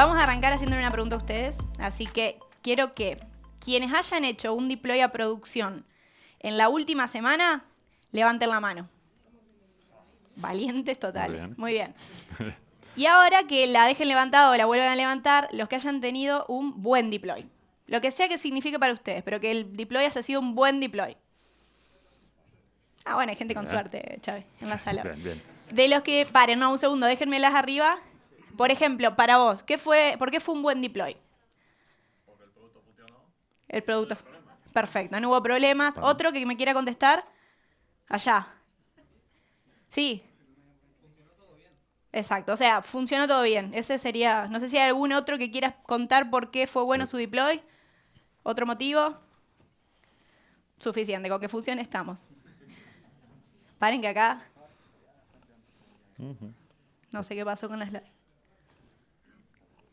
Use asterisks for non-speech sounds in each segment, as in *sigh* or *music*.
vamos a arrancar haciéndole una pregunta a ustedes. Así que quiero que quienes hayan hecho un deploy a producción en la última semana, levanten la mano. Valientes totales. Muy bien. Y ahora que la dejen levantada o la vuelvan a levantar, los que hayan tenido un buen deploy. Lo que sea que signifique para ustedes, pero que el deploy haya sido un buen deploy. Ah, bueno, hay gente con suerte, Chávez, en la *laughs* sala. Bien, bien. De los que, paren, no, un segundo, déjenmelas arriba. Por ejemplo, para vos, ¿qué fue, ¿por qué fue un buen deploy? Porque el producto funcionó. El producto. Perfecto, no hubo problemas. ¿Otro que me quiera contestar? Allá. Sí. Exacto, o sea, funcionó todo bien. Ese sería, no sé si hay algún otro que quieras contar por qué fue bueno su deploy. ¿Otro motivo? Suficiente, con que funcione estamos. Paren que acá. No sé qué pasó con la slide.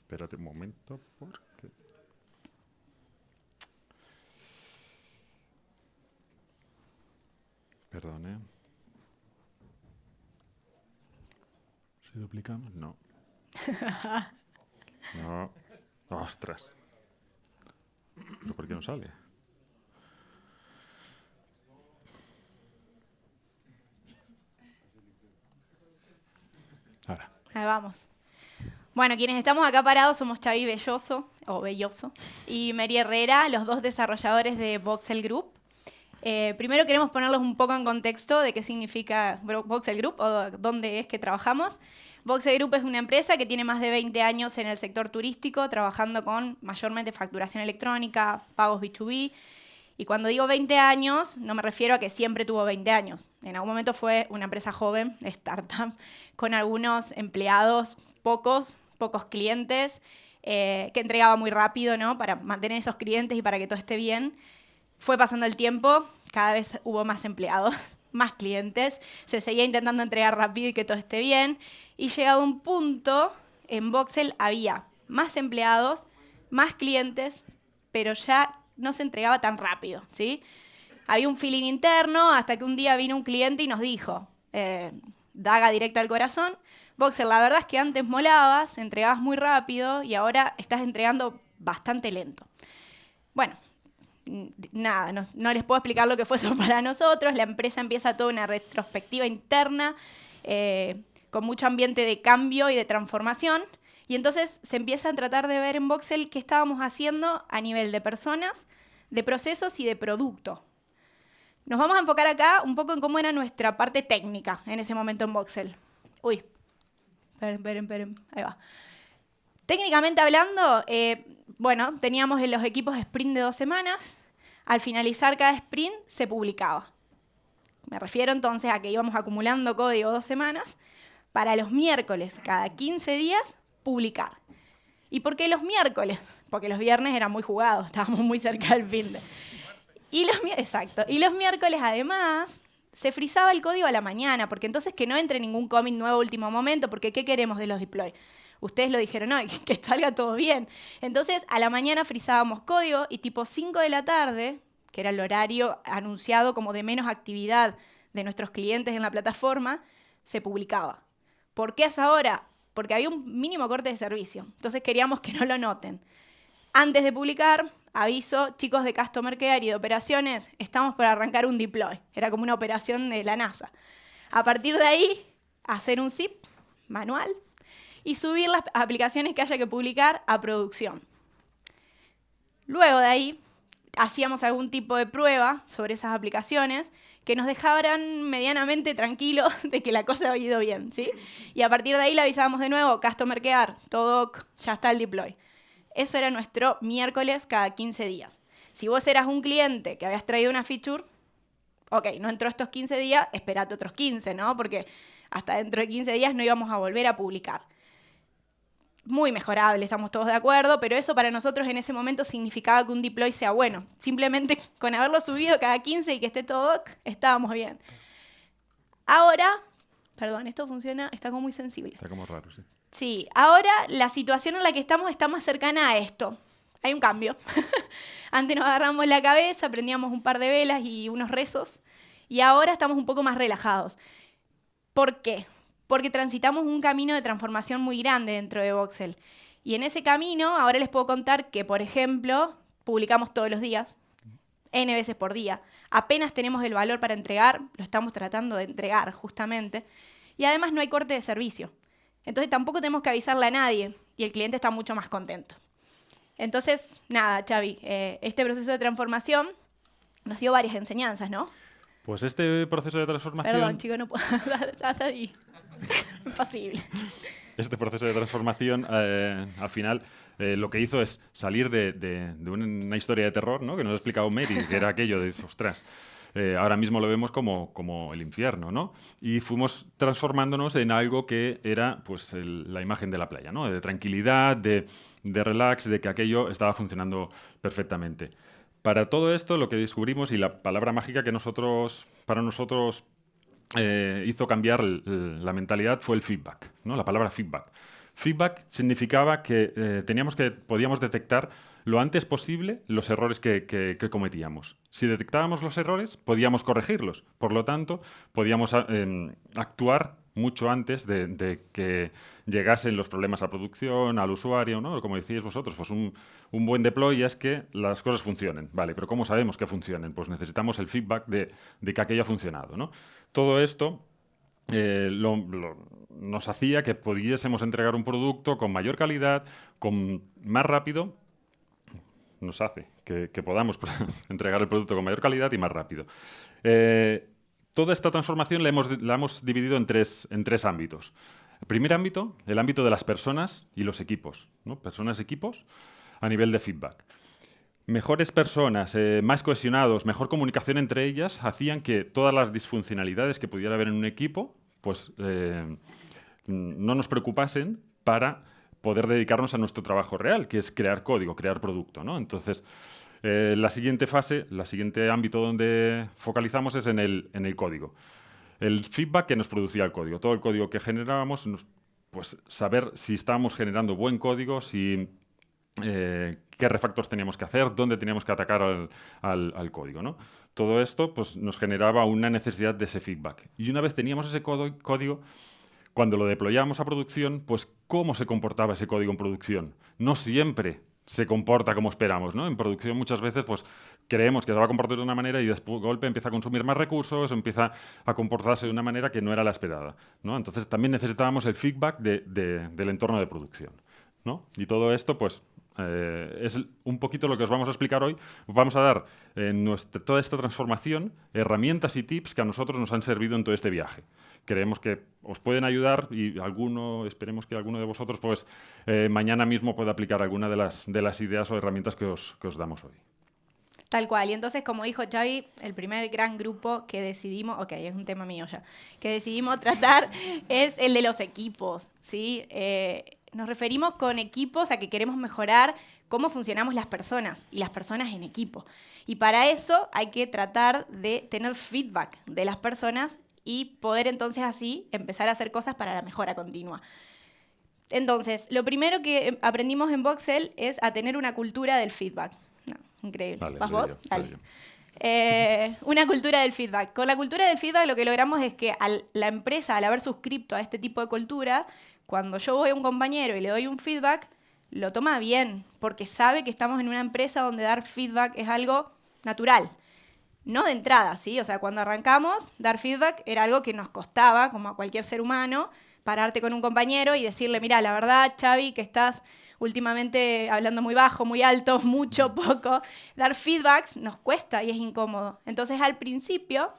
Espérate un momento, porque... Perdón, ¿eh? Si duplicamos, no. *laughs* no. Ostras. ¿Pero por qué no sale? Ahí vamos. Bueno, quienes estamos acá parados somos Xavi Belloso, o Belloso, y Mary Herrera, los dos desarrolladores de Voxel Group. Eh, primero queremos ponerlos un poco en contexto de qué significa Voxel Group o dónde es que trabajamos. Voxel Group es una empresa que tiene más de 20 años en el sector turístico, trabajando con mayormente facturación electrónica, pagos B2B, y cuando digo 20 años, no me refiero a que siempre tuvo 20 años. En algún momento fue una empresa joven, *laughs* startup, con algunos empleados, pocos, pocos clientes, eh, que entregaba muy rápido, ¿no? Para mantener esos clientes y para que todo esté bien. Fue pasando el tiempo, cada vez hubo más empleados, *laughs* más clientes, se seguía intentando entregar rápido y que todo esté bien. Y llegado un punto, en Voxel había más empleados, más clientes, pero ya no se entregaba tan rápido, ¿sí? Había un feeling interno hasta que un día vino un cliente y nos dijo, eh, daga directa al corazón, Boxer, la verdad es que antes molabas, entregabas muy rápido y ahora estás entregando bastante lento. Bueno, nada, no, les puedo explicar lo que fue eso *laughs* para nosotros. La empresa empieza toda una retrospectiva interna eh, con mucho ambiente de cambio y de transformación. Y entonces se empieza a tratar de ver en Voxel qué estábamos haciendo a nivel de personas, de procesos y de producto. Nos vamos a enfocar acá un poco en cómo era nuestra parte técnica en ese momento en Voxel. Uy, esperen, esperen, esperen, ahí va. Técnicamente hablando, eh, bueno, teníamos en los equipos sprint de dos semanas. Al finalizar cada sprint se publicaba. Me refiero entonces a que íbamos acumulando código dos semanas. Para los miércoles, cada 15 días, publicar. ¿Y por qué los miércoles? Porque los viernes eran muy jugados, *laughs* estábamos muy cerca del fin. Y los, exacto. Y los miércoles, además, se frizaba el código a la mañana, porque entonces que no entre ningún commit nuevo último momento, porque ¿qué queremos de los deploy? Ustedes lo dijeron, no, *laughs* que, salga todo bien. Entonces, a la mañana frizábamos código y tipo 5 de la tarde, que era el horario anunciado como de menos actividad de nuestros clientes en la plataforma, se publicaba. ¿Por qué a esa hora? porque había un mínimo corte de servicio. Entonces queríamos que no lo noten. Antes de publicar, aviso, chicos de Customer Care y de operaciones, estamos por arrancar un deploy. Era como una operación de la NASA. A partir de ahí, hacer un zip manual y subir las aplicaciones que haya que publicar a producción. Luego de ahí, hacíamos algún tipo de prueba sobre esas aplicaciones que nos dejaran medianamente tranquilos *laughs* de que la cosa había ido bien, ¿sí? Y a partir de ahí le avisábamos de nuevo, Customer Care, todo ya está el deploy. Eso era nuestro miércoles cada 15 días. Si vos eras un cliente que habías traído una feature, ok, no entró estos 15 días, esperate otros 15, ¿no? Porque hasta dentro de 15 días no íbamos a volver a publicar muy mejorable, estamos todos de acuerdo, pero eso para nosotros en ese momento significaba que un deploy sea bueno. Simplemente *laughs* con haberlo subido cada 15 y que esté todo estábamos bien. Ahora, perdón, esto funciona, está como muy sensible. Está como raro, sí. Sí, ahora la situación en la que estamos está más cercana a esto. Hay un cambio. *laughs* Antes nos agarramos la cabeza, prendíamos un par de velas y unos rezos, y ahora estamos un poco más relajados. ¿Por qué? porque transitamos un camino de transformación muy grande dentro de Voxel. Y en ese camino, ahora les puedo contar que, por ejemplo, publicamos todos los días, N veces por día. Apenas tenemos el valor para entregar, lo estamos tratando de entregar justamente. Y además no hay corte de servicio. Entonces tampoco tenemos que avisarle a nadie y el cliente está mucho más contento. Entonces, nada, Xavi, eh, este proceso de transformación nos dio varias enseñanzas, ¿no? Pues este proceso de transformación... Perdón, chico, no puedo... *laughs* Ahí. *laughs* Imposible. Este proceso de transformación, eh, al final, eh, lo que hizo es salir de, de- de una historia de terror, ¿no? Que nos ha explicado Mary, que era aquello de, ostras, eh, ahora mismo lo vemos como, como el infierno, ¿no? Y fuimos transformándonos en algo que era, pues, el- la imagen de la playa, ¿no? De tranquilidad, de, de relax, de que aquello estaba funcionando perfectamente. Para todo esto, lo que descubrimos y la palabra mágica que nosotros, para nosotros eh, hizo cambiar la mentalidad fue el feedback, ¿no? la palabra feedback. Feedback significaba que eh, teníamos que, podíamos detectar lo antes posible los errores que, que- que cometíamos. Si detectábamos los errores, podíamos corregirlos. Por lo tanto, podíamos a- em, actuar mucho antes de, que llegasen los problemas a producción, al usuario, ¿no? Como decíais vosotros, pues un, buen deploy es que las cosas funcionen, ¿vale? Pero ¿cómo sabemos que funcionen? Pues necesitamos el feedback de, que aquello ha funcionado, ¿no? Todo esto eh, nos hacía que pudiésemos entregar un producto con mayor calidad, con más rápido, nos hace que, podamos *laughs* entregar el producto con mayor calidad y más rápido. Eh, toda esta transformación la hemos, dividido en tres, ámbitos. El primer ámbito, el ámbito de las personas y los equipos. Personas, equipos, a nivel de feedback. Mejores personas, eh, más cohesionados, mejor comunicación entre ellas, hacían que todas las disfuncionalidades que pudiera haber en un equipo, pues eh, no nos preocupasen para poder dedicarnos a nuestro trabajo real, que es crear código, crear producto. ¿no? Entonces, eh, la siguiente fase, la siguiente ámbito donde focalizamos es en el, en el código. El feedback que nos producía el código, todo el código que generábamos, pues saber si estábamos generando buen código, si eh, qué refactors teníamos que hacer, dónde teníamos que atacar al, al- al código. ¿no? Todo esto pues, nos generaba una necesidad de ese feedback. Y una vez teníamos ese código, cuando lo deployábamos a producción, pues cómo se comportaba ese código en producción. No siempre se comporta como esperamos, ¿no? En producción muchas veces pues creemos que se va a comportar de una manera y de golpe empieza a consumir más recursos, empieza a comportarse de una manera que no era la esperada, ¿no? Entonces también necesitábamos el feedback de- de- del entorno de producción, ¿no? Y todo esto pues eh, es un poquito lo que os vamos a explicar hoy. Os vamos a dar en nuestra, toda esta transformación herramientas y tips que a nosotros nos han servido en todo este viaje. Creemos que os pueden ayudar y alguno, esperemos que alguno de vosotros pues eh, mañana mismo pueda aplicar alguna de las, de las ideas o herramientas que os, que os damos hoy. Tal cual. Y entonces, como dijo Xavi, el primer gran grupo que decidimos, ok, es un tema mío ya, que decidimos *laughs* tratar es el de los equipos, ¿sí? Eh, nos referimos con equipos a que queremos mejorar cómo funcionamos las personas y las personas en equipo. Y para eso hay que tratar de tener feedback de las personas y poder entonces así empezar a hacer cosas para la mejora continua. Entonces, lo primero que eh, aprendimos en Voxel es a tener una cultura del feedback. No, increíble. Dale, ¿Vas vos? yo, Dale. yo. Eh, una cultura del feedback. Con la cultura del feedback lo que logramos es que al- la empresa, al haber suscripto a este tipo de cultura, cuando yo voy a un compañero y le doy un feedback, lo toma bien, porque sabe que estamos en una empresa donde dar feedback es algo natural. No de entrada, ¿sí? O sea, cuando arrancamos, dar feedback era algo que nos costaba, como a cualquier ser humano, pararte con un compañero y decirle, mira, la verdad, Xavi, que estás últimamente hablando muy bajo, muy alto, *laughs* mucho, poco. Dar feedbacks nos cuesta y es incómodo. Entonces, al principio,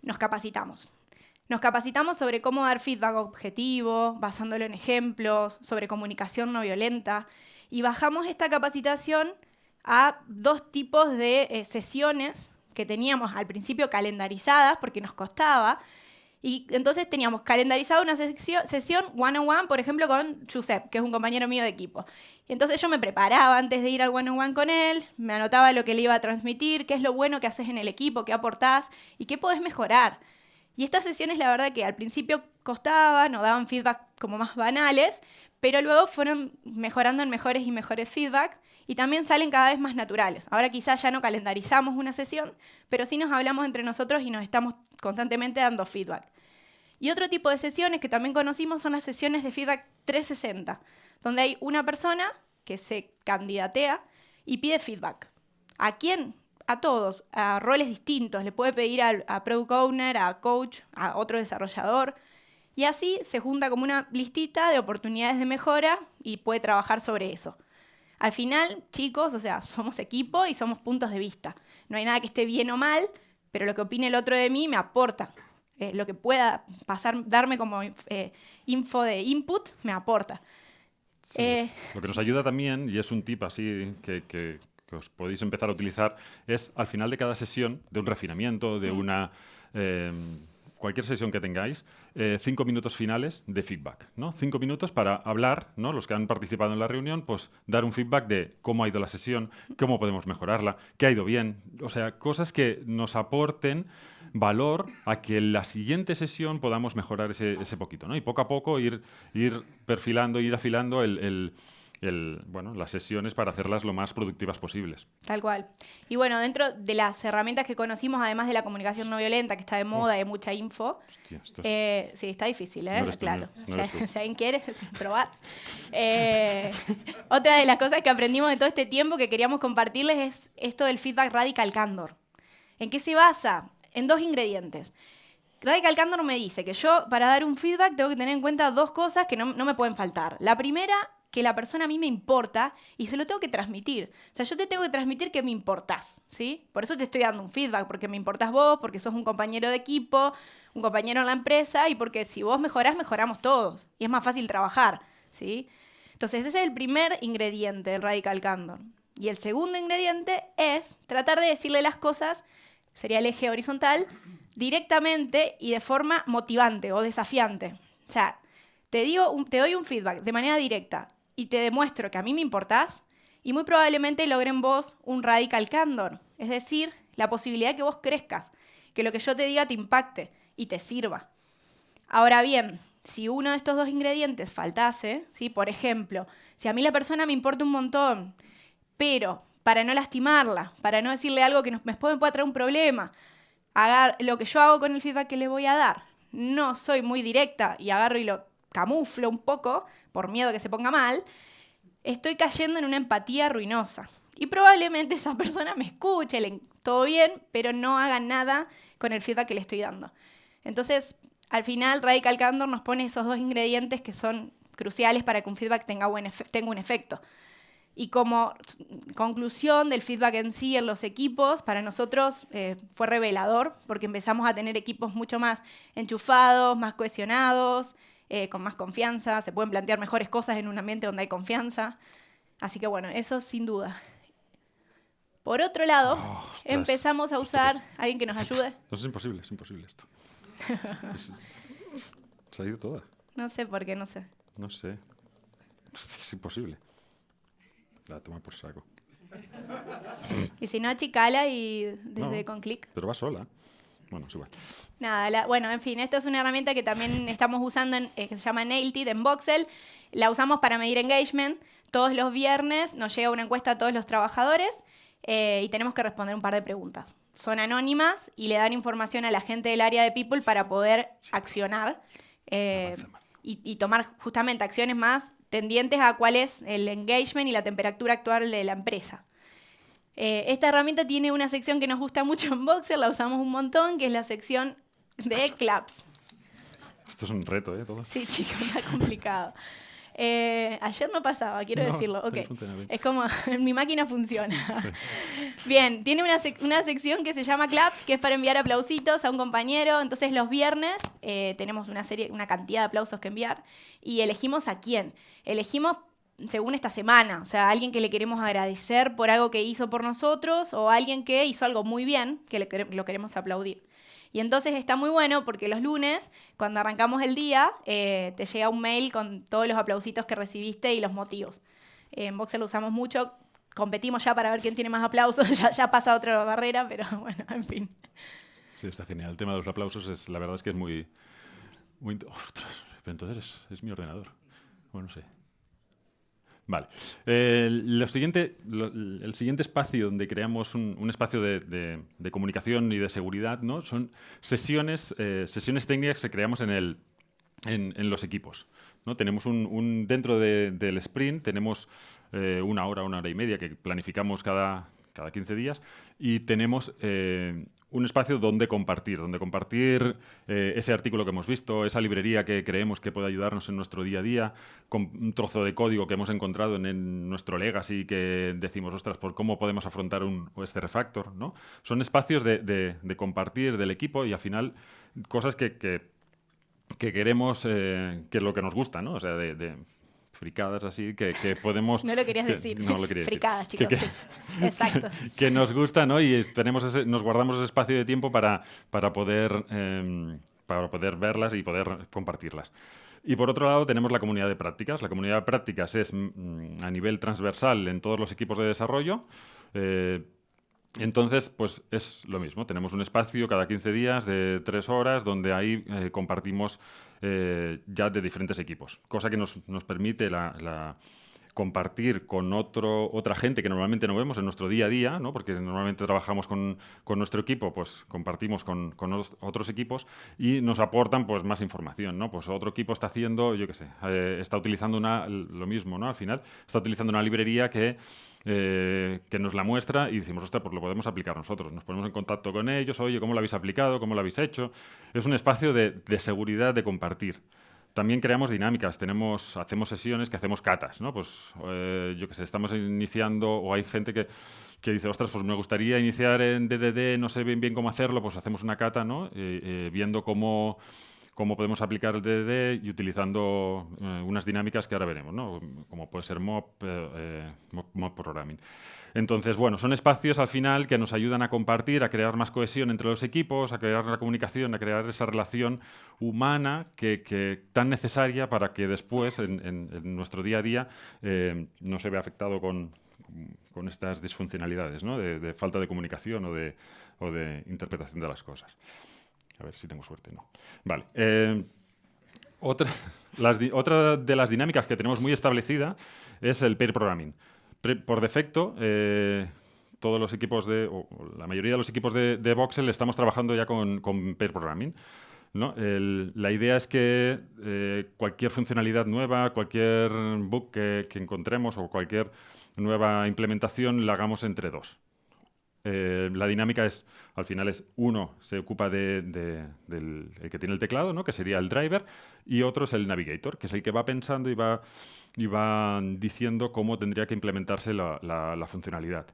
nos capacitamos. Nos capacitamos sobre cómo dar feedback objetivo, basándolo en ejemplos, sobre comunicación no violenta. Y bajamos esta capacitación a dos tipos de eh, sesiones que teníamos al principio calendarizadas porque nos costaba. Y entonces teníamos calendarizada una sesión one-on-one, por ejemplo, con Giuseppe, que es un compañero mío de equipo. Y entonces yo me preparaba antes de ir al one-on-one con él, me anotaba lo que le iba a transmitir, qué es lo bueno que haces en el equipo, qué aportás y qué podés mejorar. Y estas sesiones, la verdad que al principio costaban o daban feedback como más banales, pero luego fueron mejorando en mejores y mejores feedbacks y también salen cada vez más naturales. Ahora quizás ya no calendarizamos una sesión, pero sí nos hablamos entre nosotros y nos estamos constantemente dando feedback. Y otro tipo de sesiones que también conocimos son las sesiones de feedback 360, donde hay una persona que se candidatea y pide feedback. ¿A quién? A todos, a roles distintos. Le puede pedir a, a product owner, a coach, a otro desarrollador. Y así se junta como una listita de oportunidades de mejora y puede trabajar sobre eso. Al final, chicos, o sea, *laughs* somos equipo y somos puntos de vista. No hay nada que esté bien o mal, pero lo que opine el otro de mí me aporta. Eh, lo que pueda pasar, darme como eh, info de input, me aporta. Eh, lo que nos ayuda también, y es un tip así que, que, os podéis empezar a utilizar, es al final de cada sesión, de un refinamiento, de mm. una cualquier sesión que tengáis, eh, cinco minutos finales de feedback. ¿no? Cinco minutos para hablar, ¿no? los que han participado en la reunión, pues dar un feedback de cómo ha ido la sesión, cómo podemos mejorarla, qué ha ido bien. O sea, cosas que nos aporten valor a que en la siguiente sesión podamos mejorar ese, poquito. ¿no? Y poco a poco ir, perfilando, ir afilando el, bueno, las sesiones para hacerlas lo más productivas posibles. Tal cual. Y bueno, dentro de las herramientas que conocimos, además de la comunicación no violenta, que está de moda, y mucha info, eh, sí, está difícil, ¿eh? claro. *laughs* si, alguien quiere probar. Eh, otra de las cosas que aprendimos de todo este tiempo que queríamos compartirles es esto del feedback radical candor. ¿En qué se basa? En dos ingredientes. Radical Candor me dice que yo, para dar un feedback, tengo que tener en cuenta dos cosas que no, no me pueden faltar. La primera que la persona a mí me importa y se lo tengo que transmitir. O sea, yo te tengo que transmitir que me importás, ¿sí? Por eso te estoy dando un feedback, porque me importás vos, porque sos un compañero de equipo, un compañero en la empresa y porque si vos mejorás, mejoramos todos. Y es más fácil trabajar, ¿sí? Entonces, ese es el primer ingrediente del Radical Candor. Y el segundo ingrediente es tratar de decirle las cosas, sería el eje horizontal, directamente y de forma motivante o desafiante. O sea, te, digo te doy un feedback de manera directa y te demuestro que a mí me importás, y muy probablemente logren vos un radical candor, es decir, la posibilidad de que vos crezcas, que lo que yo te diga te impacte y te sirva. Ahora bien, si uno de estos dos ingredientes faltase, ¿sí? por ejemplo, si a mí la persona me importa un montón, pero para no lastimarla, para no decirle algo que nos, me pueda traer un problema, haga lo que yo hago con el feedback que le voy a dar, no soy muy directa y agarro y lo camuflo un poco, por miedo que se ponga mal, estoy cayendo en una empatía ruinosa. Y probablemente esa persona me escuche, le, todo bien, pero no haga nada con el feedback que le estoy dando. Entonces, al final, Radical Candor nos pone esos dos ingredientes que son cruciales para que un feedback tenga, tenga un efecto. Y como conclusión del feedback en sí en los equipos, para nosotros eh, fue revelador, porque empezamos a tener equipos mucho más enchufados, más cohesionados, eh, con más confianza, se pueden plantear mejores cosas en un ambiente donde hay confianza. Así que bueno, eso sin duda. Por otro lado, oh, empezamos a usar alguien que nos ayude. No, es imposible, es imposible esto. *laughs* se ha ido toda. No sé por qué, no sé. No sé. *laughs* Es imposible. La toma por saco. Y si no, achicala y desde con clic. Pero va sola. Bueno, igual. Nada, bueno, en fin, esto es una herramienta que también *laughs* estamos usando, en, eh, que se llama Nailtit en Voxel. La usamos para medir engagement. Todos los viernes nos llega una encuesta a todos los trabajadores eh, y tenemos que responder un par de preguntas. Son anónimas y le dan información a la gente del área de People para poder accionar eh, y, y tomar justamente acciones más tendientes a cuál es el engagement y la temperatura actual de la empresa. Eh, esta herramienta tiene una sección que nos gusta mucho en Boxer, la usamos un montón, que es la sección de claps. Esto es un reto, ¿eh? Todo. Sí, chicos, está complicado. Eh, ayer no pasaba, quiero decirlo. Okay. Es como, *laughs* mi máquina funciona. Bien, tiene una, una, sección que se llama Claps, que es para enviar aplausitos a un compañero. Entonces los viernes eh, tenemos una serie, una cantidad de aplausos que enviar y elegimos a quién. Elegimos según esta semana, o sea, alguien que le queremos agradecer por algo que hizo por nosotros o alguien que hizo algo muy bien, que le, lo queremos aplaudir. Y entonces está muy bueno porque los lunes, cuando arrancamos el día, eh, te llega un mail con todos los aplausitos que recibiste y los motivos. en Boxer lo usamos mucho, competimos ya para ver quién tiene más aplausos, *laughs* ya, ya pasa otra barrera, pero *laughs* bueno, en fin. Sí, está genial. El tema de los aplausos, es, la verdad es que es muy... pero entonces es, es mi ordenador. Bueno, no sé. Vale. lo siguiente, el siguiente espacio donde creamos un, espacio de, comunicación y de seguridad ¿no? son sesiones, eh, sesiones técnicas que creamos en, el, en, los equipos. ¿no? Tenemos un, dentro del sprint, tenemos eh, una hora, una hora y media que planificamos cada, cada 15 días y tenemos eh, un espacio donde compartir, donde compartir eh, ese artículo que hemos visto, esa librería que creemos que puede ayudarnos en nuestro día a día, con un trozo de código que hemos encontrado en, nuestro legacy que decimos, ostras, por cómo podemos afrontar un, este refactor, ¿no? Son espacios de, compartir del equipo y al final cosas que, que, queremos, eh, que es lo que nos gusta, ¿no? O sea, de fricadas así que, podemos... no lo querías decir. No lo quería fricadas, chicos. Exacto. *laughs* Que, nos gusta, ¿no? Y tenemos ese, nos guardamos ese espacio de tiempo para, para, poder, em, para poder verlas y poder compartirlas. Y por otro lado tenemos la comunidad de prácticas. La comunidad de prácticas es mm, a nivel transversal en todos los equipos de desarrollo. Eh, entonces, pues es lo mismo. Tenemos un espacio cada 15 días de tres horas donde ahí eh, compartimos eh, ya de diferentes equipos, cosa que nos, nos permite la, compartir con otro, otra gente que normalmente no vemos en nuestro día a día, ¿no? porque normalmente trabajamos con, con nuestro equipo, pues compartimos con, con, otros equipos y nos aportan pues, más información. ¿no? Pues otro equipo está haciendo, yo qué sé, eh, está utilizando una, lo mismo, ¿no? al final, está utilizando una librería que eh, que nos la muestra y decimos, ostras, pues lo podemos aplicar nosotros. Nos ponemos en contacto con ellos, oye, ¿cómo lo habéis aplicado? ¿Cómo lo habéis hecho? Es un espacio de, seguridad, de compartir. También creamos dinámicas, tenemos, hacemos sesiones que hacemos catas, ¿no? Pues eh, yo que sé, estamos iniciando o hay gente que, que, dice, ostras, pues me gustaría iniciar en DDD, no sé bien cómo hacerlo, pues hacemos una cata, ¿no? Eh, viendo cómo cómo podemos aplicar el DDD y utilizando eh, unas dinámicas que ahora veremos, ¿no? como puede ser mob, eh, mob, programming. Entonces, bueno, son espacios al final que nos ayudan a compartir, a crear más cohesión entre los equipos, a crear la comunicación, a crear esa relación humana que, tan necesaria para que después, en, nuestro día a día, eh, no se vea afectado con, con estas disfuncionalidades, ¿no? de, falta de comunicación o de, o de interpretación de las cosas. A ver si tengo suerte, no. Vale. Eh, otra, *laughs* otra, de las dinámicas que tenemos muy establecida es el pair programming. por defecto, eh, todos los equipos de, o la mayoría de los equipos de, de Voxel estamos trabajando ya con, con pair programming. ¿no? la idea es que eh, cualquier funcionalidad nueva, cualquier bug que, que, encontremos o cualquier nueva implementación la hagamos entre dos. Eh, la dinámica es, al final es uno se ocupa de, del que tiene el teclado, ¿no? que sería el driver, y otro es el navigator, que es el que va pensando y va, y va diciendo cómo tendría que implementarse la funcionalidad.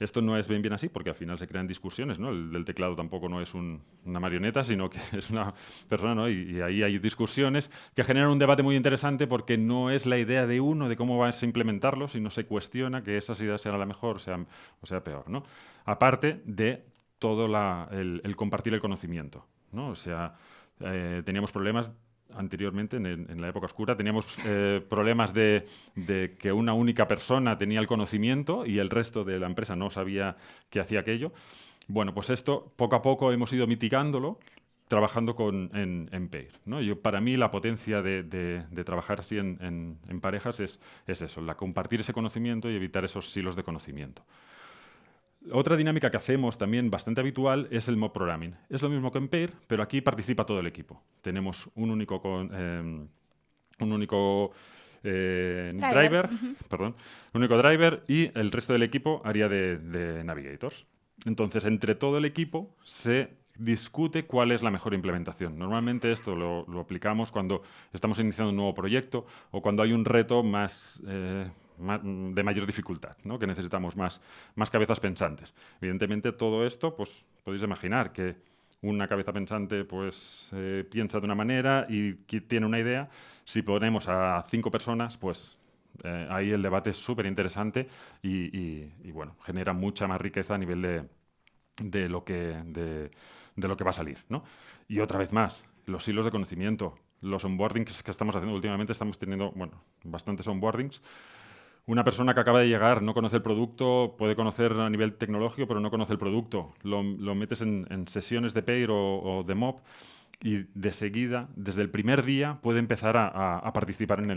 Esto no es bien bien así, porque al final se crean discusiones, ¿no? El del teclado tampoco no es una marioneta, sino que *laughs* es una persona, ¿no? Y, ahí hay discusiones que generan un debate muy interesante porque no es la idea de uno de cómo vas a implementarlo, sino se cuestiona que esas ideas sean la mejor o sea, o sea peor, ¿no? Aparte de todo el, compartir el conocimiento, ¿no? O sea, eh, teníamos problemas anteriormente, en, la época oscura, teníamos eh, problemas de, que una única persona tenía el conocimiento y el resto de la empresa no sabía que hacía aquello. Bueno, pues esto poco a poco hemos ido mitigándolo trabajando con, en, en PAIR. ¿no? Yo, para mí la potencia de, trabajar así en, parejas es, es, eso, la compartir ese conocimiento y evitar esos silos de conocimiento. Otra dinámica que hacemos también bastante habitual es el mob programming. Es lo mismo que en Pair, pero aquí participa todo el equipo. Tenemos un único, con, em, un único eh, driver, perdón, un único driver y el resto del equipo haría de, navigators. Entonces, entre todo el equipo se discute cuál es la mejor implementación. Normalmente esto lo, aplicamos cuando estamos iniciando un nuevo proyecto o cuando hay un reto más, eh, de mayor dificultad, ¿no? que necesitamos más, más cabezas pensantes. Evidentemente todo esto, pues podéis imaginar que una cabeza pensante pues eh, piensa de una manera y tiene una idea. Si ponemos a cinco personas, pues eh, ahí el debate es súper interesante y, bueno, genera mucha más riqueza a nivel de, de lo, que, de, lo que va a salir. Y otra vez más, los hilos de conocimiento, los onboardings que estamos haciendo últimamente, estamos teniendo, bueno, bastantes onboardings una persona que acaba de llegar no conoce el producto, puede conocer a nivel tecnológico, pero no conoce el producto. Lo, metes en, sesiones de Pair o, de Mob y de seguida, desde el primer día, puede empezar a, participar en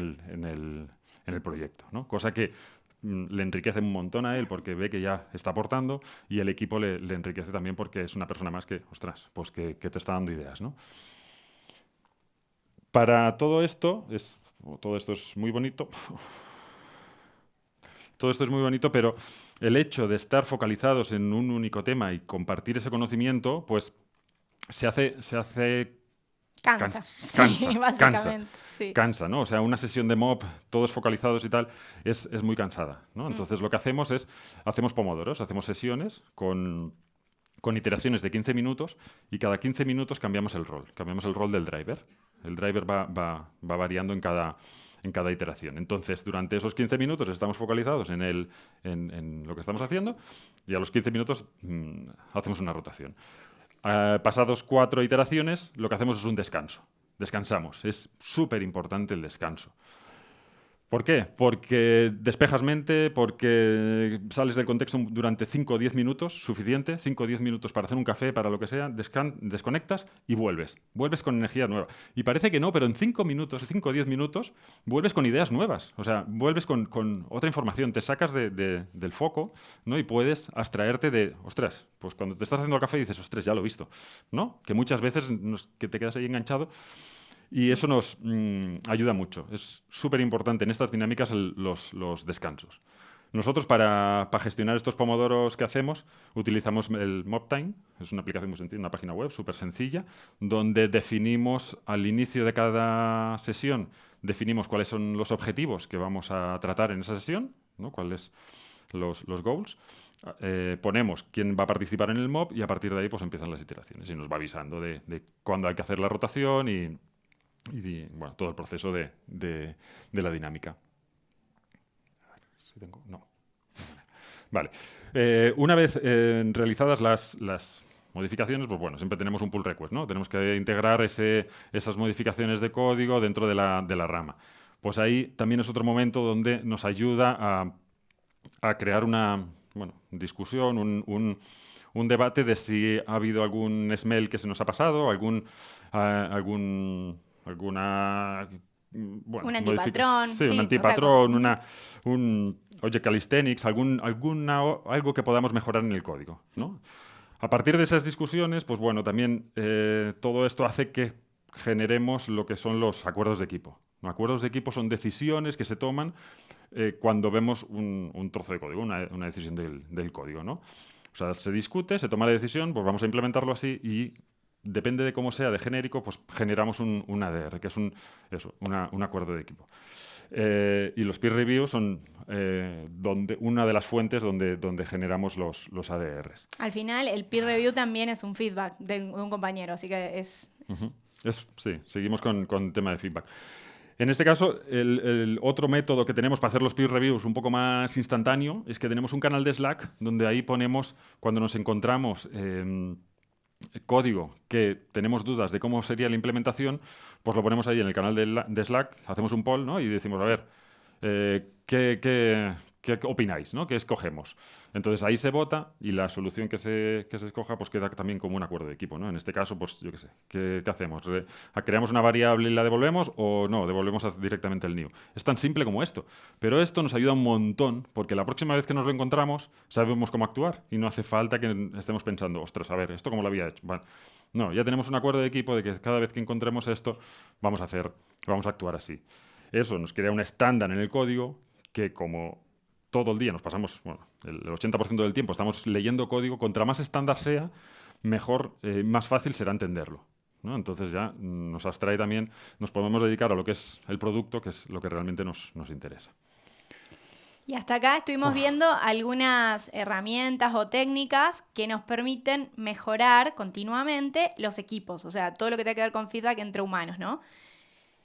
el, proyecto. ¿no? Cosa que mm, le enriquece un montón a él porque ve que ya está aportando y el equipo le, enriquece también porque es una persona más que, ostras, pues que, te está dando ideas. ¿no? Para todo esto es todo esto es muy bonito. *laughs* todo esto es muy bonito, pero el hecho de estar focalizados en un único tema y compartir ese conocimiento, pues se hace, se hace Cansa. Cansa, *laughs* cansa, cansa, ¿no? O sea, una sesión de mob, todos focalizados y tal, es, es muy cansada, ¿no? Mm. Entonces lo que hacemos es, hacemos pomodoros, hacemos sesiones con, con iteraciones de 15 minutos y cada 15 minutos cambiamos el rol, cambiamos el rol del driver. El driver va, va, va variando en cada, en cada iteración. Entonces, durante esos 15 minutos estamos focalizados en, el, en, lo que estamos haciendo y a los 15 minutos mmm, hacemos una rotación. Uh, pasados cuatro iteraciones, lo que hacemos es un descanso. Descansamos. Es súper importante el descanso. ¿Por qué? Porque despejas mente, porque sales del contexto durante 5 o 10 minutos, suficiente, 5 o 10 minutos para hacer un café, para lo que sea, desconectas y vuelves. Vuelves con energía nueva. Y parece que no, pero en 5 minutos, 5 o 10 minutos, vuelves con ideas nuevas. O sea, vuelves con, con otra información, te sacas de, de, del foco ¿no? y puedes abstraerte de, ostras, pues cuando te estás haciendo el café dices, ostras, ya lo he visto. ¿no? Que muchas veces nos, que te quedas ahí enganchado y eso nos mmm, ayuda mucho. Es súper importante en estas dinámicas los, descansos. Nosotros para, para, gestionar estos pomodoros que hacemos utilizamos el MobTime, es una aplicación muy sencilla, una página web súper sencilla, donde definimos al inicio de cada sesión, definimos cuáles son los objetivos que vamos a tratar en esa sesión, ¿no? cuáles los, los goals, eh, ponemos quién va a participar en el mob y a partir de ahí pues empiezan las iteraciones y nos va avisando de, de cuándo hay que hacer la rotación y, y bueno, todo el proceso de, de, la dinámica. A ver si tengo, no. *laughs* Vale. Eh, una vez eh, realizadas las, las, modificaciones, pues bueno, siempre tenemos un pull request, ¿no? Tenemos que integrar ese, esas modificaciones de código dentro de la, de la, rama. Pues ahí también es otro momento donde nos ayuda a, a crear una bueno, discusión, un, un, debate de si ha habido algún smell que se nos ha pasado, algún, uh, algún alguna bueno, un antipatrón. Sí, sí, un antipatrón, o sea, una, un oye calisthenics, algún, alguna, algo que podamos mejorar en el código. ¿no? A partir de esas discusiones, pues bueno, también eh, todo esto hace que generemos lo que son los acuerdos de equipo. ¿no? Acuerdos de equipo son decisiones que se toman eh, cuando vemos un, un, trozo de código, una, una decisión del, del código. ¿no? O sea, se discute, se toma la decisión, pues vamos a implementarlo así y depende de cómo sea de genérico, pues generamos un, un ADR, que es un, eso, una, un acuerdo de equipo. Eh, y los peer reviews son eh, donde, una de las fuentes donde, donde generamos los, los, ADRs. Al final, el peer review también es un feedback de, de un compañero, así que es... Uh -huh. es sí, seguimos con, con tema de feedback. En este caso, el, el, otro método que tenemos para hacer los peer reviews un poco más instantáneo es que tenemos un canal de Slack donde ahí ponemos, cuando nos encontramos... Eh, código que tenemos dudas de cómo sería la implementación, pues lo ponemos ahí en el canal de, Slack, hacemos un poll ¿no? y decimos, a ver, eh, ¿qué, qué, ¿qué opináis? ¿no? ¿Qué escogemos? Entonces ahí se vota y la solución que se, que se escoja pues queda también como un acuerdo de equipo. ¿no? En este caso, pues yo qué sé, ¿qué, hacemos? Re ¿Creamos una variable y la devolvemos o no? Devolvemos directamente el new. Es tan simple como esto. Pero esto nos ayuda un montón porque la próxima vez que nos lo encontramos sabemos cómo actuar y no hace falta que estemos pensando, ostras, a ver, ¿esto cómo lo había hecho? No, ya tenemos un acuerdo de equipo de que cada vez que encontremos esto vamos a hacer, vamos a actuar así. Eso nos crea un estándar en el código que como todo el día, nos pasamos, bueno, el 80% del tiempo estamos leyendo código, contra más estándar sea, mejor, eh, más fácil será entenderlo. ¿no? Entonces ya nos abstrae también, nos podemos dedicar a lo que es el producto, que es lo que realmente nos, nos interesa. Y hasta acá estuvimos viendo algunas herramientas o técnicas que nos permiten mejorar continuamente los equipos, o sea, todo lo que tiene que ver con feedback entre humanos, ¿no?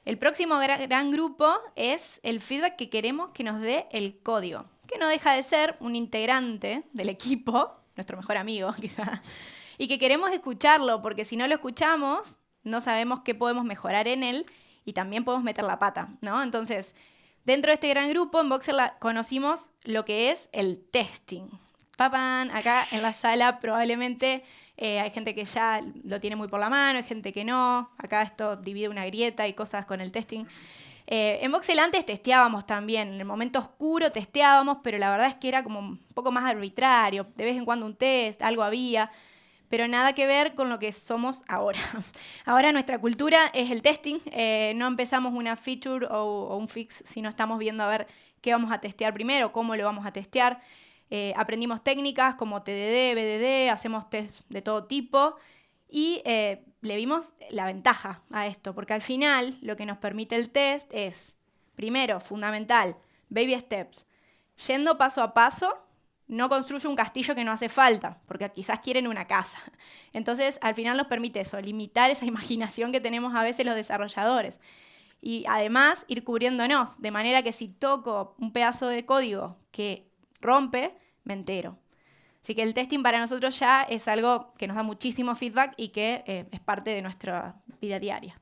El próximo gran, gran grupo es el feedback que queremos que nos dé el código que no deja de ser un integrante del equipo, *laughs* nuestro mejor amigo *laughs* quizá, y que queremos escucharlo, porque si no lo escuchamos, no sabemos qué podemos mejorar en él y también podemos meter la pata, ¿no? Entonces, dentro de este gran grupo, en Boxer conocimos lo que es el testing. Papan, acá en la sala probablemente eh, hay gente que ya lo tiene muy por la mano, hay gente que no. Acá esto divide una grieta y cosas con el testing. Eh, en Voxel antes testeábamos también, en el momento oscuro testeábamos, pero la verdad es que era como un poco más arbitrario, de vez en cuando un test, algo había, pero nada que ver con lo que somos ahora. *laughs* Ahora nuestra cultura es el testing, eh, no empezamos una feature o, un fix si no estamos viendo a ver qué vamos a testear primero, cómo lo vamos a testear. Eh, aprendimos técnicas como TDD, BDD, hacemos tests de todo tipo y eh, le vimos la ventaja a esto, porque al final lo que nos permite el test es, primero, fundamental, baby steps, yendo paso a paso, no construye un castillo que no hace falta, porque quizás quieren una casa. *laughs* Entonces, al final nos permite eso, limitar esa *laughs* imaginación que tenemos a veces los desarrolladores. Y además, ir cubriéndonos, de manera que si toco un pedazo de código que rompe, me entero. Así que el testing para nosotros ya es algo que nos da muchísimo feedback y que eh, es parte de nuestra vida diaria.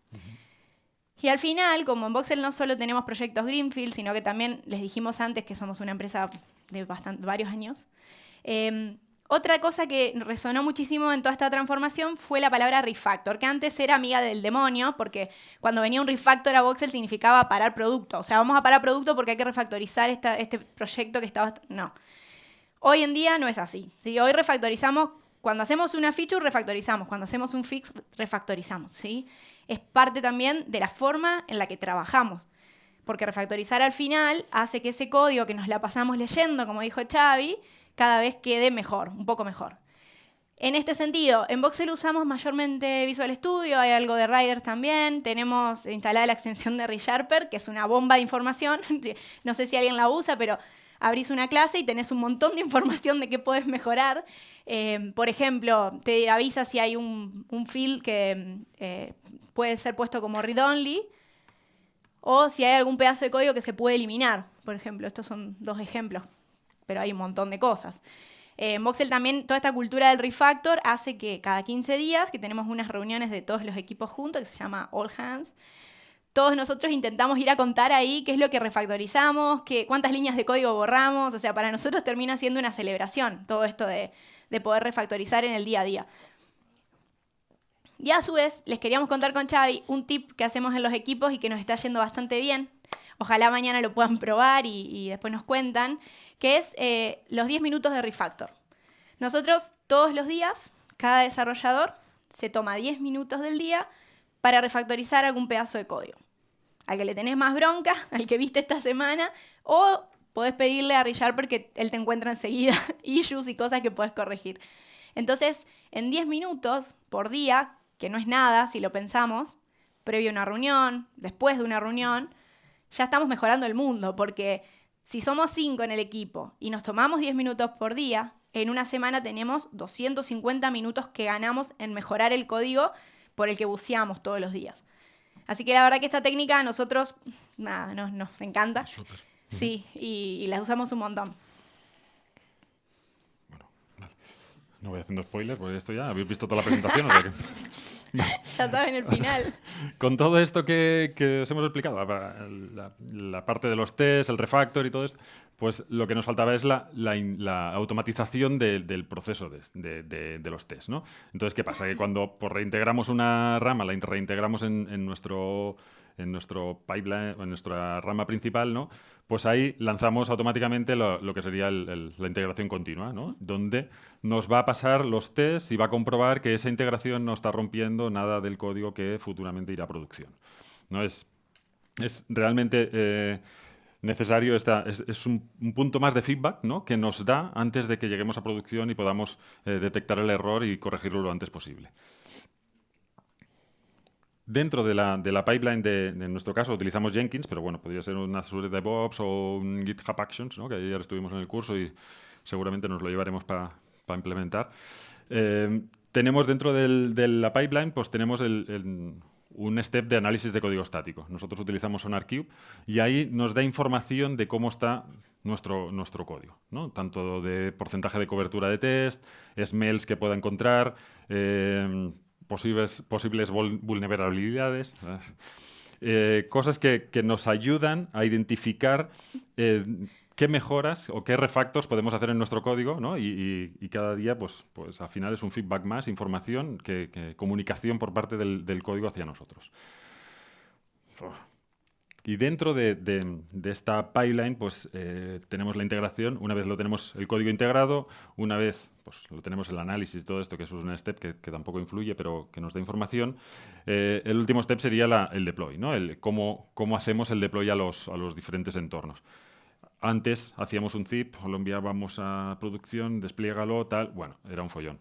Y al final, como en Voxel no solo tenemos proyectos Greenfield, sino que también les dijimos antes que somos una empresa de varios años, em, otra cosa que resonó muchísimo en toda esta transformación fue la palabra refactor, que antes era amiga del demonio, porque cuando venía un refactor a Voxel significaba parar producto. O sea, vamos a parar producto porque hay que refactorizar este proyecto que estaba... No. Hoy en día no es así. Hoy refactorizamos, cuando hacemos una feature, refactorizamos. Cuando hacemos un fix, refactorizamos. ¿sí? Es parte también de la forma en la que trabajamos. Porque refactorizar al final hace que ese código que nos la pasamos leyendo, como dijo Xavi, cada vez quede mejor, un poco mejor. En este sentido, en Voxel usamos mayormente Visual Studio, hay algo de Riders también, tenemos instalada la extensión de ReSharper, que es una bomba de información, *laughs* no sé si alguien la usa, pero abrís una clase y tenés un montón de *laughs* información de qué puedes mejorar. Eh, por ejemplo, te avisa si hay un, un field que eh, puede ser puesto como read-only o si hay algún pedazo de código que se puede eliminar. Por ejemplo, estos son dos ejemplos, pero hay un montón de cosas. Eh, en Voxel también toda esta cultura del refactor hace que cada 15 días, que tenemos unas reuniones de todos los equipos juntos, que se llama All Hands, todos nosotros intentamos ir a contar ahí qué es lo que refactorizamos, qué, cuántas líneas de código borramos. O sea, para nosotros termina siendo una celebración todo esto de, poder refactorizar en el día a día. Y a su vez, les queríamos contar con Xavi un tip que hacemos en los equipos y que nos está yendo bastante bien. Ojalá mañana lo puedan probar y, después nos cuentan, que es eh, los 10 minutos de refactor. Nosotros todos los días, cada desarrollador se toma 10 minutos del día para refactorizar algún pedazo de código al que le tenés más bronca, *laughs* al que viste esta semana, o podés pedirle a Richard porque él te encuentra enseguida *laughs* issues y cosas que puedes corregir. Entonces, en 10 minutos por día, que no es nada si lo pensamos, previo a una reunión, después de una reunión, ya estamos mejorando el mundo, porque si somos 5 en el equipo y nos tomamos 10 minutos por día, en una semana tenemos 250 minutos que ganamos en mejorar el código por el que buceamos todos los días. Así que la verdad que esta técnica a nosotros, nada, nos, encanta. Sí, y, y, las usamos un montón. Bueno, no voy haciendo spoilers, porque esto ya habéis visto toda la presentación. o sea que... *laughs* *laughs* ya saben el final. *laughs* Con todo esto que, os hemos explicado, la, parte de los tests, el refactor y todo esto, pues lo que nos faltaba es la, automatización del proceso de, los tests. ¿no? Entonces, ¿qué pasa? Que cuando pues, reintegramos una rama, la reintegramos en nuestro en nuestro pipeline, en nuestra rama principal, ¿no? pues ahí lanzamos automáticamente lo, que sería la integración continua, ¿no? donde nos va a pasar los tests y va a comprobar que esa integración no está rompiendo nada del código que futuramente irá a producción. ¿no? Es, es realmente... Eh, necesario, esta, es, un, punto más de feedback ¿no? que nos da antes de que lleguemos a producción y podamos eh, detectar el error y corregirlo lo antes posible. Dentro de la, de la pipeline, de, en nuestro caso, utilizamos Jenkins, pero bueno, podría ser un Azure DevOps o un GitHub Actions, ¿no? que ayer estuvimos en el curso y seguramente nos lo llevaremos para implementar. Eh, tenemos dentro de la pipeline, pues tenemos un step de análisis de código estático. Nosotros utilizamos SonarQube y ahí nos da información de cómo está nuestro, nuestro código, ¿no? tanto de porcentaje de cobertura de test, smells que pueda encontrar, eh, posibles, posibles vulnerabilidades, eh, cosas que, nos ayudan a identificar eh, qué mejoras o qué refactos podemos hacer en nuestro código, ¿no? y, cada día, pues, pues al final es un feedback más, información, que, comunicación por parte del, código hacia nosotros. Y dentro de, esta pipeline, pues eh, tenemos la integración. Una vez lo tenemos el código integrado, una vez pues, lo tenemos el análisis, todo esto, que es un step que, tampoco influye, pero que nos da información. Eh, el último step sería el deploy, ¿no? El cómo, cómo hacemos el deploy a los, a los diferentes entornos. Antes hacíamos un zip, lo enviábamos a producción, despliégalo, tal. Bueno, era un follón.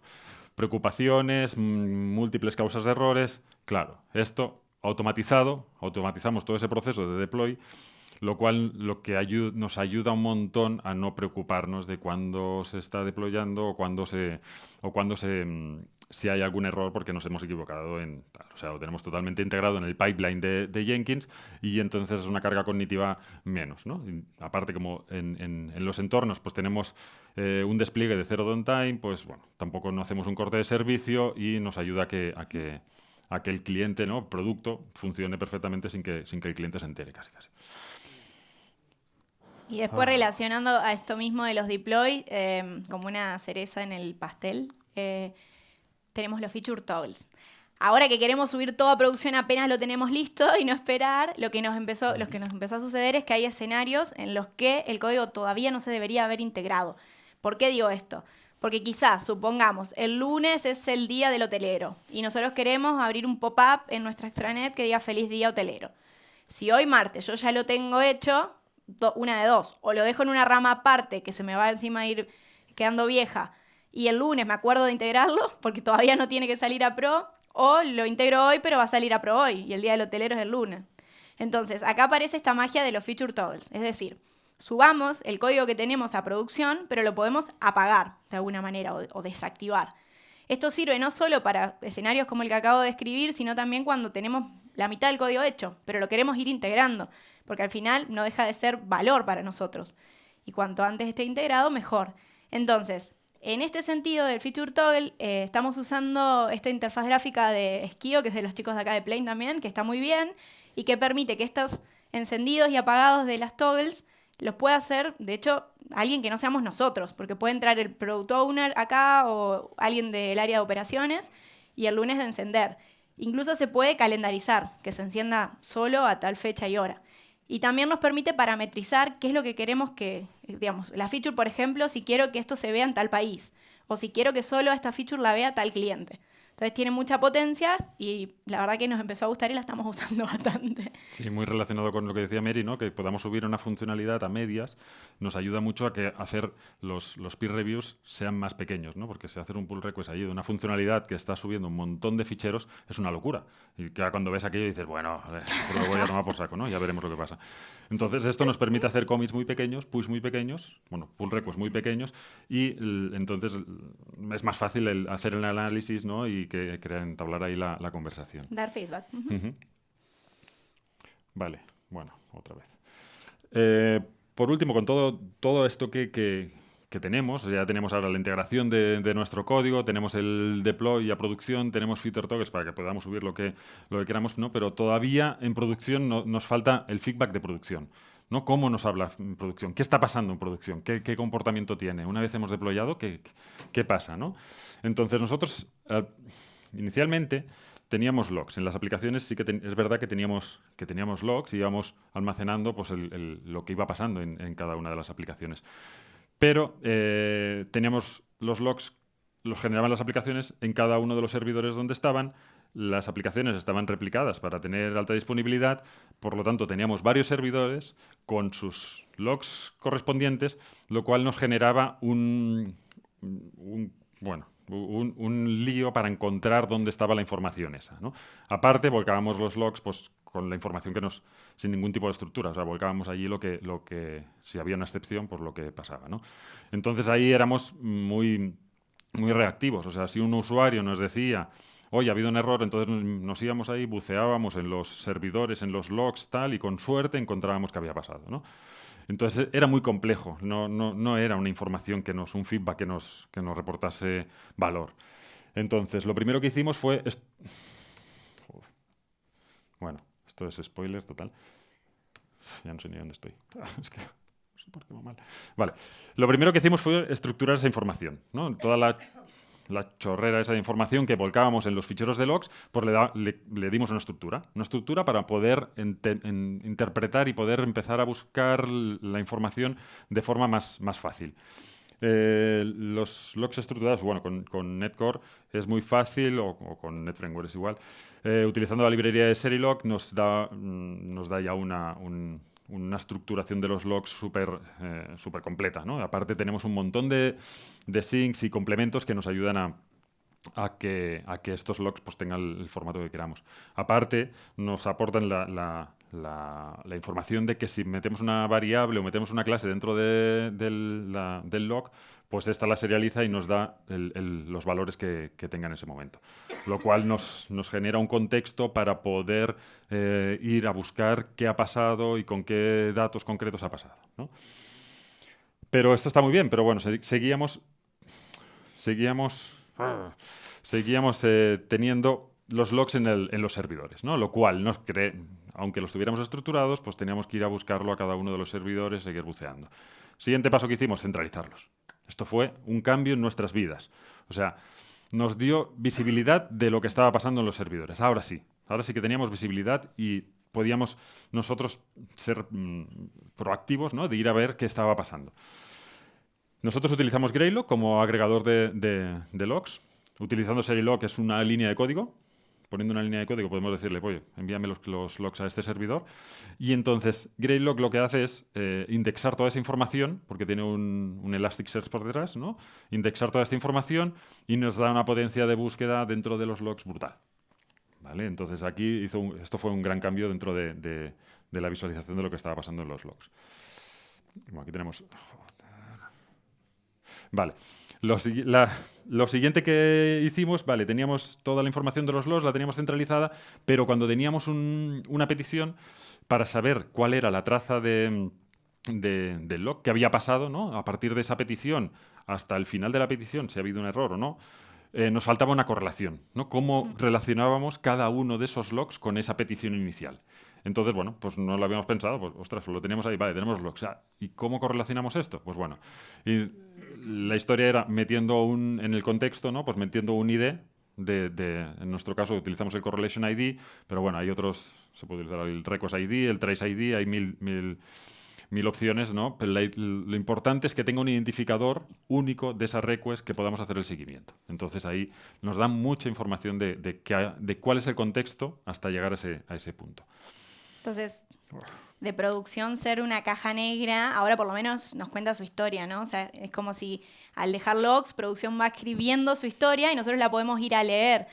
Preocupaciones, múltiples causas de errores. Claro, esto automatizado, automatizamos todo ese proceso de deploy, lo cual lo que nos ayuda un montón a no preocuparnos de cuándo se está deployando o cuándo se o cuando se mm, si hay algún error porque nos hemos equivocado en o sea lo tenemos totalmente integrado en el pipeline de, Jenkins y entonces es una carga cognitiva menos ¿no? aparte como en, los entornos pues tenemos eh, un despliegue de cero downtime pues bueno tampoco no hacemos un corte de servicio y nos ayuda a que a que el cliente, ¿no? producto, funcione perfectamente sin que, sin que el cliente se entere casi casi. Y después ah. relacionando a esto mismo de los deploy, em, como una cereza en el pastel, eh, tenemos los feature toggles. Ahora que queremos subir toda producción apenas lo tenemos listo y no esperar, lo que nos empezó, lo que nos empezó a suceder es que hay escenarios en los que el código todavía no se debería haber integrado. ¿Por qué digo esto? Porque quizás, supongamos, el lunes es el día del hotelero y nosotros queremos abrir un pop-up en nuestra extranet que diga feliz día hotelero. Si hoy martes yo ya lo tengo hecho, una de dos, o lo dejo en una rama aparte que se me va encima a ir quedando vieja y el lunes me acuerdo de integrarlo *laughs* porque todavía no tiene que salir a pro, o lo integro hoy pero va a salir a pro hoy y el día del hotelero es el lunes. Entonces, acá aparece esta magia de los feature toggles, es decir, subamos el código que tenemos a producción, pero lo podemos apagar de alguna manera o, desactivar. Esto sirve no solo para escenarios como el que acabo de escribir, sino también cuando tenemos la mitad del código hecho, pero lo queremos ir integrando, porque al final no deja de ser valor para nosotros. Y cuanto antes esté integrado, mejor. Entonces, en este sentido del feature toggle, eh, estamos usando esta interfaz gráfica de Esquio, que es de los chicos de acá de Plane también, que está muy bien, y que permite que estos encendidos y apagados de las toggles los puede hacer, de hecho, alguien que no seamos nosotros, porque puede entrar el product owner acá o alguien del área de operaciones y el lunes de encender. Incluso se puede calendarizar, que se encienda solo a tal fecha y hora. Y también nos permite parametrizar qué es lo que queremos que, digamos, la feature, por ejemplo, si quiero que esto se vea en tal país, o si quiero que solo esta feature la vea tal cliente. Entonces tiene mucha potencia y la verdad que nos empezó a gustar y la estamos *laughs* usando bastante. Sí, muy relacionado con lo que decía Mary, ¿no? que podamos subir una funcionalidad a medias nos ayuda mucho a que hacer los, los peer reviews sean más pequeños, ¿no? porque si hacer un pull request allí de una funcionalidad que está subiendo un montón de ficheros es una locura. Y que cuando ves aquello dices, bueno, pues lo voy a tomar por saco, ¿no? ya veremos lo que pasa. Entonces esto nos permite hacer commits muy pequeños, push muy pequeños, bueno, pull requests muy pequeños y entonces es más fácil el hacer el análisis ¿no? y que quería entablar ahí la, conversación. Dar feedback. Vale, bueno, otra vez. Eh, por último, con todo, todo esto que, que, tenemos, ya tenemos ahora la integración de, nuestro código, tenemos el deploy a producción, tenemos feature tokens para que podamos subir lo que, lo que queramos, ¿no? pero todavía en producción nos falta el feedback de producción. ¿No? ¿Cómo nos habla en producción? ¿Qué está pasando en producción? ¿Qué, qué comportamiento tiene? Una vez hemos deployado, ¿qué, qué pasa? ¿no? Entonces nosotros... Inicialmente teníamos logs. En las aplicaciones sí que es verdad que teníamos, que teníamos logs y íbamos almacenando pues, lo que iba pasando en, cada una de las aplicaciones. Pero eh, teníamos los logs, los generaban las aplicaciones en cada uno de los servidores donde estaban. Las aplicaciones estaban replicadas para tener alta disponibilidad, por lo tanto teníamos varios servidores con sus logs correspondientes, lo cual nos generaba un, bueno, un, lío para encontrar dónde estaba la información esa. Aparte, volcábamos los logs pues, con la información que nos, sin ningún tipo de estructura, o sea, volcábamos allí lo que, lo que, si había una excepción, por lo que pasaba. Entonces ahí éramos muy, muy reactivos, o sea, si un usuario nos decía, oye, ha habido un error, entonces nos íbamos ahí, buceábamos en los servidores, en los logs, tal, y con suerte encontrábamos qué había pasado. ¿no? Entonces era muy complejo, no, era una información que nos, un feedback que nos, reportase valor. Entonces, lo primero que hicimos fue... Bueno, esto es spoiler total. Ya no sé ni dónde estoy. *laughs* es que por qué va mal. Vale. Lo primero que hicimos fue estructurar esa información. ¿no? Toda la la chorrera esa de información que volcábamos en los ficheros de logs, pues le, le, dimos una estructura. Una estructura para poder interpretar y poder empezar a buscar la información de forma más, más fácil. Eh, los logs estructurados, bueno, con, con Netcore es muy fácil, o, con NetFramework es igual. Eh, utilizando la librería de Serilog nos da, mm, nos da ya una, una estructuración de los logs súper eh, super completa. ¿no? Aparte tenemos un montón de, de syncs y complementos que nos ayudan a, a que, a que estos logs pues, tengan el, formato que queramos. Aparte, nos aportan la, la, información de que si metemos una variable o metemos una clase dentro de, del, log, pues esta la serializa y nos da los valores que, que, tenga en ese momento. Lo cual nos, genera un contexto para poder eh, ir a buscar qué ha pasado y con qué datos concretos ha pasado. Pero esto está muy bien, pero bueno, seguíamos... Seguíamos seguíamos eh, teniendo los logs en, los servidores, ¿no? Lo cual nos cree, aunque los tuviéramos estructurados, pues teníamos que ir a buscarlo a cada uno de los servidores seguir buceando. Siguiente paso que hicimos, centralizarlos. Esto fue un cambio en nuestras vidas. O sea, nos dio visibilidad de lo que estaba pasando en los servidores. Ahora sí, ahora sí que teníamos visibilidad y podíamos nosotros ser mm, proactivos, ¿no? De ir a ver qué estaba pasando. Nosotros utilizamos Greylock como agregador de, logs. Utilizando Serilog, que es una línea de código, poniendo una línea de código podemos decirle, oye, envíame los, logs a este servidor. Y entonces Greylock lo que hace es eh, indexar toda esa información, porque tiene un, Elasticsearch por detrás, ¿no? Indexar toda esta información y nos da una potencia de búsqueda dentro de los logs brutal. ¿Vale? Entonces aquí hizo esto fue un gran cambio dentro de, de, la visualización de lo que estaba pasando en los logs. Bueno, aquí tenemos... Vale. Lo, siguiente que hicimos, vale, teníamos toda la información de los logs, la teníamos centralizada, pero cuando teníamos una petición para saber cuál era la traza de, del log que había pasado, ¿no? A partir de esa petición hasta el final de la petición, si ha habido un error o no, eh, nos faltaba una correlación, ¿no? Cómo relacionábamos cada uno de esos logs con esa petición inicial. Entonces, bueno, pues no lo habíamos pensado, pues ostras, lo teníamos ahí, vale, tenemos logs. Ah, ¿Y cómo correlacionamos esto? Pues bueno, y la historia era metiendo un, en el contexto, ¿no? Pues metiendo un ID de, en nuestro caso utilizamos el Correlation ID, pero bueno, hay otros, se puede utilizar el Records ID, el Trace ID, hay mil, mil, mil opciones, ¿no? Pero lo importante es que tenga un identificador único de esa request que podamos hacer el seguimiento. Entonces ahí nos dan mucha información de, de, de cuál es el contexto hasta llegar a ese, a ese punto. Entonces, de producción ser una caja negra, ahora por lo menos nos cuenta su historia, ¿no? O sea, es como si al dejar logs, producción va escribiendo su historia y nosotros la podemos ir a leer.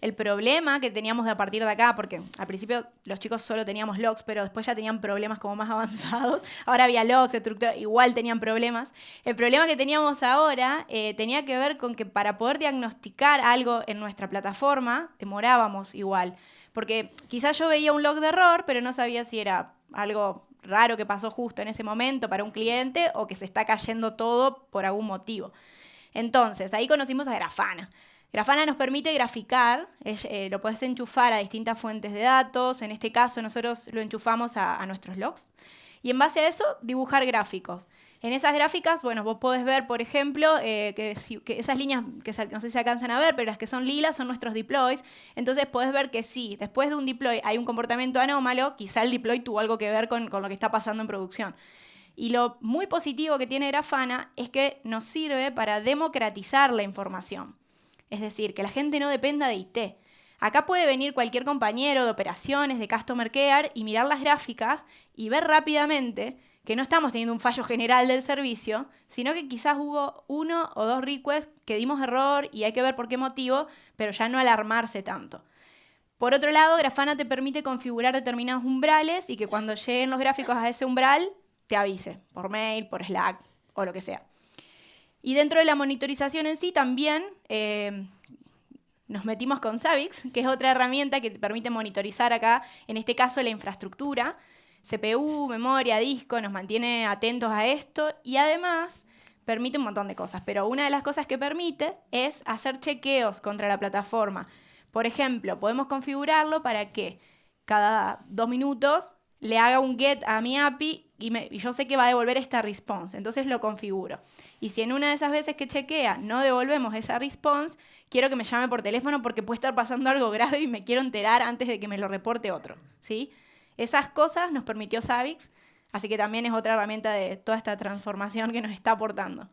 El problema que teníamos a partir de acá, porque al principio los chicos solo teníamos logs, pero después ya tenían problemas como más *laughs* avanzados. Ahora había logs, estructura, igual tenían problemas. El problema que teníamos ahora eh, tenía que ver con que para poder diagnosticar algo en nuestra plataforma, demorábamos igual. Porque quizás yo veía un log de error, pero no sabía si era algo raro que pasó justo en ese momento para un cliente o que se está cayendo todo por algún motivo. Entonces, ahí conocimos a Grafana. Grafana nos permite graficar, eh, lo puedes enchufar a distintas fuentes de datos, en este caso nosotros lo enchufamos a nuestros logs, y en base a eso dibujar gráficos. En esas gráficas, bueno, vos podés ver, por ejemplo, eh, que, esas líneas, que no sé si alcanzan a ver, pero las que son lilas son nuestros deploys. Entonces podés ver que sí, después de un deploy hay un comportamiento anómalo, quizá el deploy tuvo algo que ver con, lo que está pasando en producción. Y lo muy positivo que tiene Grafana es que nos sirve para democratizar la información. Es decir, que la gente no dependa de IT. Acá puede venir cualquier compañero de operaciones, de Customer Care y mirar las gráficas y ver rápidamente que no estamos teniendo un fallo general del servicio, sino que quizás hubo uno o dos requests que dimos error y hay que ver por qué motivo, pero ya no alarmarse tanto. Por otro lado, Grafana te permite configurar determinados umbrales y que cuando lleguen los gráficos a ese umbral te avise por mail, por Slack o lo que sea. Y dentro de la monitorización en sí también eh, nos metimos con Savix, que es otra herramienta que te permite monitorizar acá, en este caso la infraestructura. CPU, memoria, disco, nos mantiene atentos a esto y además permite un montón de cosas, pero una de las cosas que permite es hacer chequeos contra la plataforma. Por ejemplo, podemos configurarlo para que cada dos minutos le haga un get a mi API y, yo sé que va a devolver esta response, entonces lo configuro. Y si en una de esas veces que chequea no devolvemos esa response, quiero que me llame por teléfono porque puede estar pasando algo grave y me quiero enterar antes de que me lo reporte otro, ¿sí? Esas cosas nos permitió Savix, así que también es otra herramienta de toda esta transformación que nos está aportando.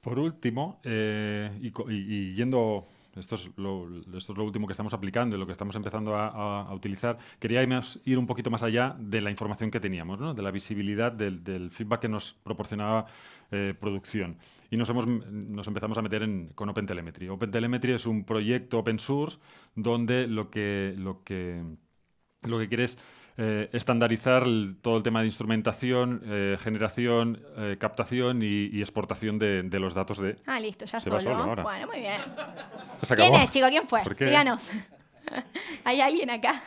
Por último, eh, y, yendo esto es, lo, último que estamos aplicando y lo que estamos empezando a, utilizar. Quería ir un poquito más allá de la información que teníamos, de la visibilidad del, feedback que nos proporcionaba eh, producción. Y nos, hemos, nos empezamos a meter en, con OpenTelemetry. OpenTelemetry es un proyecto open source donde lo que, lo que, lo que quiere es eh, estandarizar todo el tema de instrumentación, eh, generación, eh, captación y, exportación de, los datos de... Ah, listo, ya solo. bueno, muy bien. ¿Quién es, chico? ¿Quién fue? Díganos. *laughs* ¿Hay alguien acá?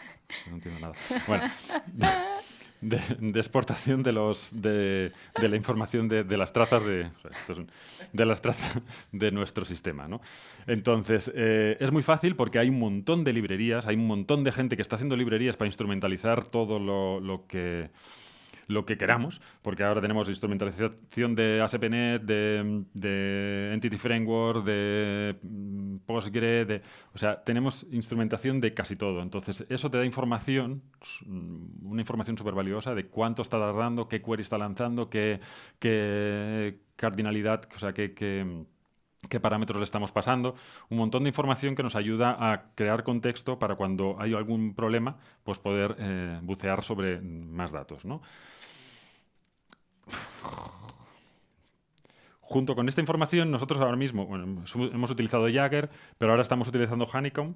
No entiendo nada. Bueno. *laughs* de, exportación de los de, la información de, las trazas de, de las trazas de nuestro sistema. ¿no? Entonces, eh, es muy fácil porque hay un montón de librerías, hay un montón de gente que está haciendo librerías para instrumentalizar todo lo que lo que queramos, porque ahora tenemos instrumentalización de ASP.NET, de, de, Entity Framework, de mm, Postgre, de, o sea, tenemos instrumentación de casi todo. Entonces, eso te da información, mm, una información súper valiosa de cuánto está tardando, qué query está lanzando, qué, cardinalidad, o sea, qué, qué parámetros le estamos pasando, un montón de información que nos ayuda a crear contexto para cuando hay algún problema, pues poder eh, bucear sobre más datos. ¿no? Junto con esta información, nosotros ahora mismo hemos utilizado Jagger, pero ahora estamos utilizando Honeycomb.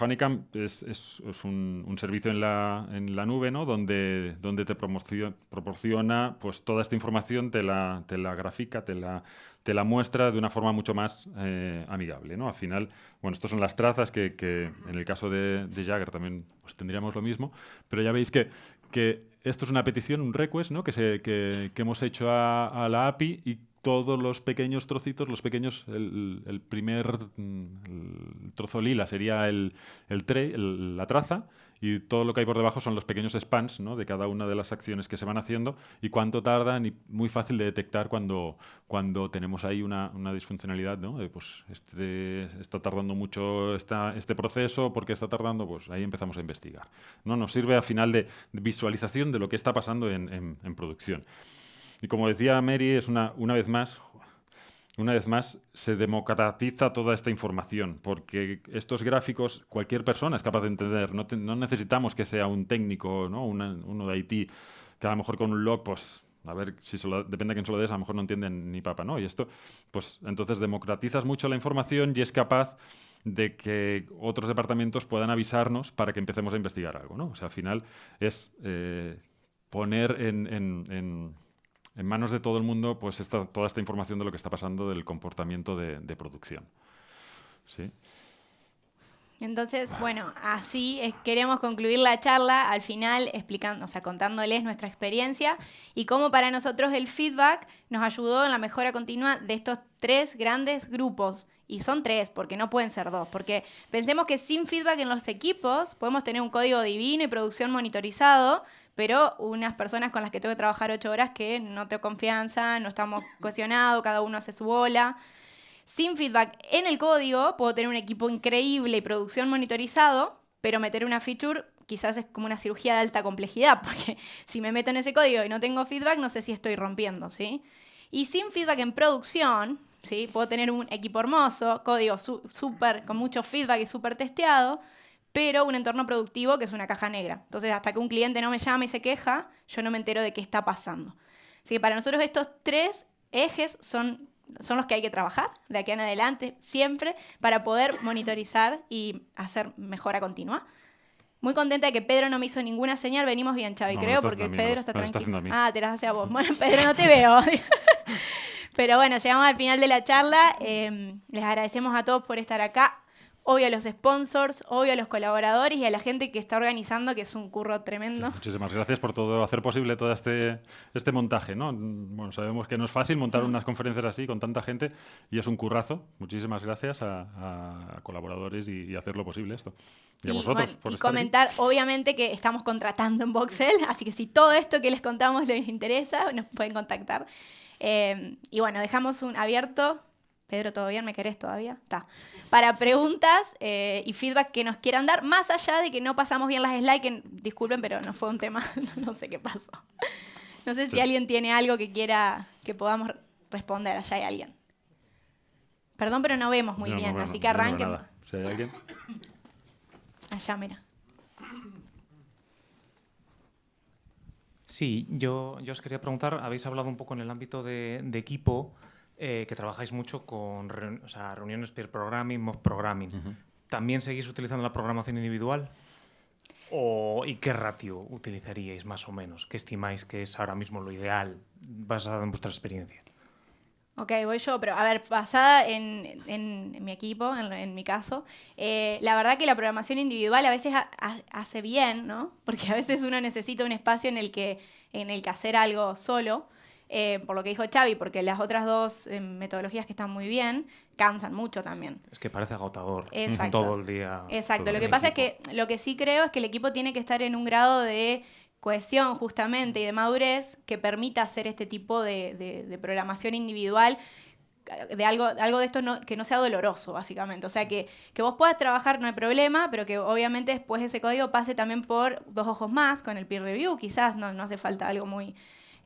Honeycomb es, un, servicio en la, en la nube ¿no? donde, donde te proporciona pues, toda esta información, te la, te la grafica, te la, te la muestra de una forma mucho más eh, amigable. ¿no? Al final, bueno, estas son las trazas que, que en el caso de, de Jagger también pues, tendríamos lo mismo, pero ya veis que, que esto es una petición, un request, ¿no? que, se, que, que hemos hecho a, la API y todos los pequeños trocitos, los pequeños, el, el primer el trozo lila sería el, el tray, la traza, y todo lo que hay por debajo son los pequeños spans de cada una de las acciones que se van haciendo y cuánto tardan y muy fácil de detectar cuando, cuando tenemos ahí una, una disfuncionalidad, ¿no? pues este, está tardando mucho esta, este proceso, ¿por qué está tardando? Pues ahí empezamos a investigar. ¿no? Nos sirve al final de visualización de lo que está pasando en, en, en producción. Y como decía Mary, es una, una vez más, una vez más, se democratiza toda esta información, porque estos gráficos cualquier persona es capaz de entender. No, necesitamos que sea un técnico, ¿no? uno de IT, que a lo mejor con un log, pues, a ver, si depende de quién se lo des, a lo mejor no entienden ni papa, ¿no? Y esto, pues, entonces democratizas mucho la información y es capaz de que otros departamentos puedan avisarnos para que empecemos a investigar algo, ¿no? O sea, al final es eh, poner en manos de todo el mundo pues esta, toda esta información de lo que está pasando del comportamiento de, producción. ¿Sí? Entonces, bueno, así queremos concluir la charla al final explicando, o sea, contándoles nuestra experiencia y cómo para nosotros el feedback nos ayudó en la mejora continua de estos tres grandes grupos. Y son tres, porque no pueden ser dos. Porque pensemos que sin feedback en los equipos podemos tener un código divino y producción monitorizado, pero unas personas con las que tengo que trabajar ocho horas que no tengo confianza, no estamos *laughs* cohesionados, cada uno hace su bola. Sin feedback en el código, puedo tener un equipo increíble y producción monitorizado, pero meter una feature quizás es como una cirugía de alta complejidad, *laughs* porque si me meto en ese código y no tengo feedback, no sé si estoy rompiendo, ¿sí? Y sin feedback en producción, ¿sí? Puedo tener un equipo hermoso, código súper, con mucho feedback y súper testeado, pero un entorno productivo que es una caja negra. Entonces, hasta que un cliente no me llama y se queja, yo no me entero de qué está pasando. Así que para nosotros estos tres ejes son, son los que hay que trabajar de aquí en adelante, siempre, para poder monitorizar y hacer mejora continua. Muy contenta de que Pedro no me hizo ninguna señal. Venimos bien, Chavi, creo, porque Pedro está tranquilo. ah, te las hace a vos. Bueno, Pedro, no te veo. *laughs* Pero bueno, llegamos al final de la charla. Eh, les agradecemos a todos por estar acá obvio a los sponsors, obvio a los colaboradores y a la gente que está organizando, que es un curro tremendo. muchísimas gracias por todo, hacer posible todo este, este montaje. ¿no? Bueno, sabemos que no es fácil montar mm. unas conferencias así con tanta gente y es un currazo. Muchísimas gracias a, colaboradores y, hacerlo posible esto. Y, a vosotros. por y comentar, obviamente, que estamos contratando en Voxel, *laughs* así que si todo esto que les contamos les interesa, nos pueden contactar. Eh, y bueno, dejamos un abierto Pedro, ¿todo bien? ¿Me querés todavía? Está. Para preguntas eh, y feedback que nos quieran dar, más allá de que no pasamos bien las slides, que disculpen, pero no fue un tema, *laughs* no sé qué pasó. No sé si alguien tiene algo que quiera que podamos responder. Allá hay alguien. Perdón, pero no vemos muy bien, así que arranquen. Si hay alguien. Allá, mira. Sí, yo, yo os quería preguntar, habéis hablado un poco en el ámbito de, de equipo. Eh, que trabajáis mucho con reuniones peer programming, mob programming. ¿También seguís utilizando la programación individual? ¿O, ¿Y qué ratio utilizaríais más o menos? ¿Qué estimáis que es ahora mismo lo ideal basado en vuestra experiencia? Ok, voy yo, pero a ver, basada en, en, mi equipo, en, mi caso, eh, la verdad que la programación individual a veces hace bien, ¿no? Porque a veces uno necesita un espacio en el que, en el que hacer algo solo. Eh, por lo que dijo Xavi, porque las otras dos eh, metodologías que están muy bien cansan mucho también. Es que parece agotador todo el día. Exacto, lo que pasa es que lo que sí creo es que el equipo tiene que estar en un grado de cohesión justamente y de madurez que permita hacer este tipo de, programación individual de algo, algo de esto que no sea doloroso, básicamente. O sea, que, que, vos puedas trabajar, no hay problema, pero que obviamente después ese código pase también por dos ojos más con el peer review. Quizás no, no hace falta algo muy,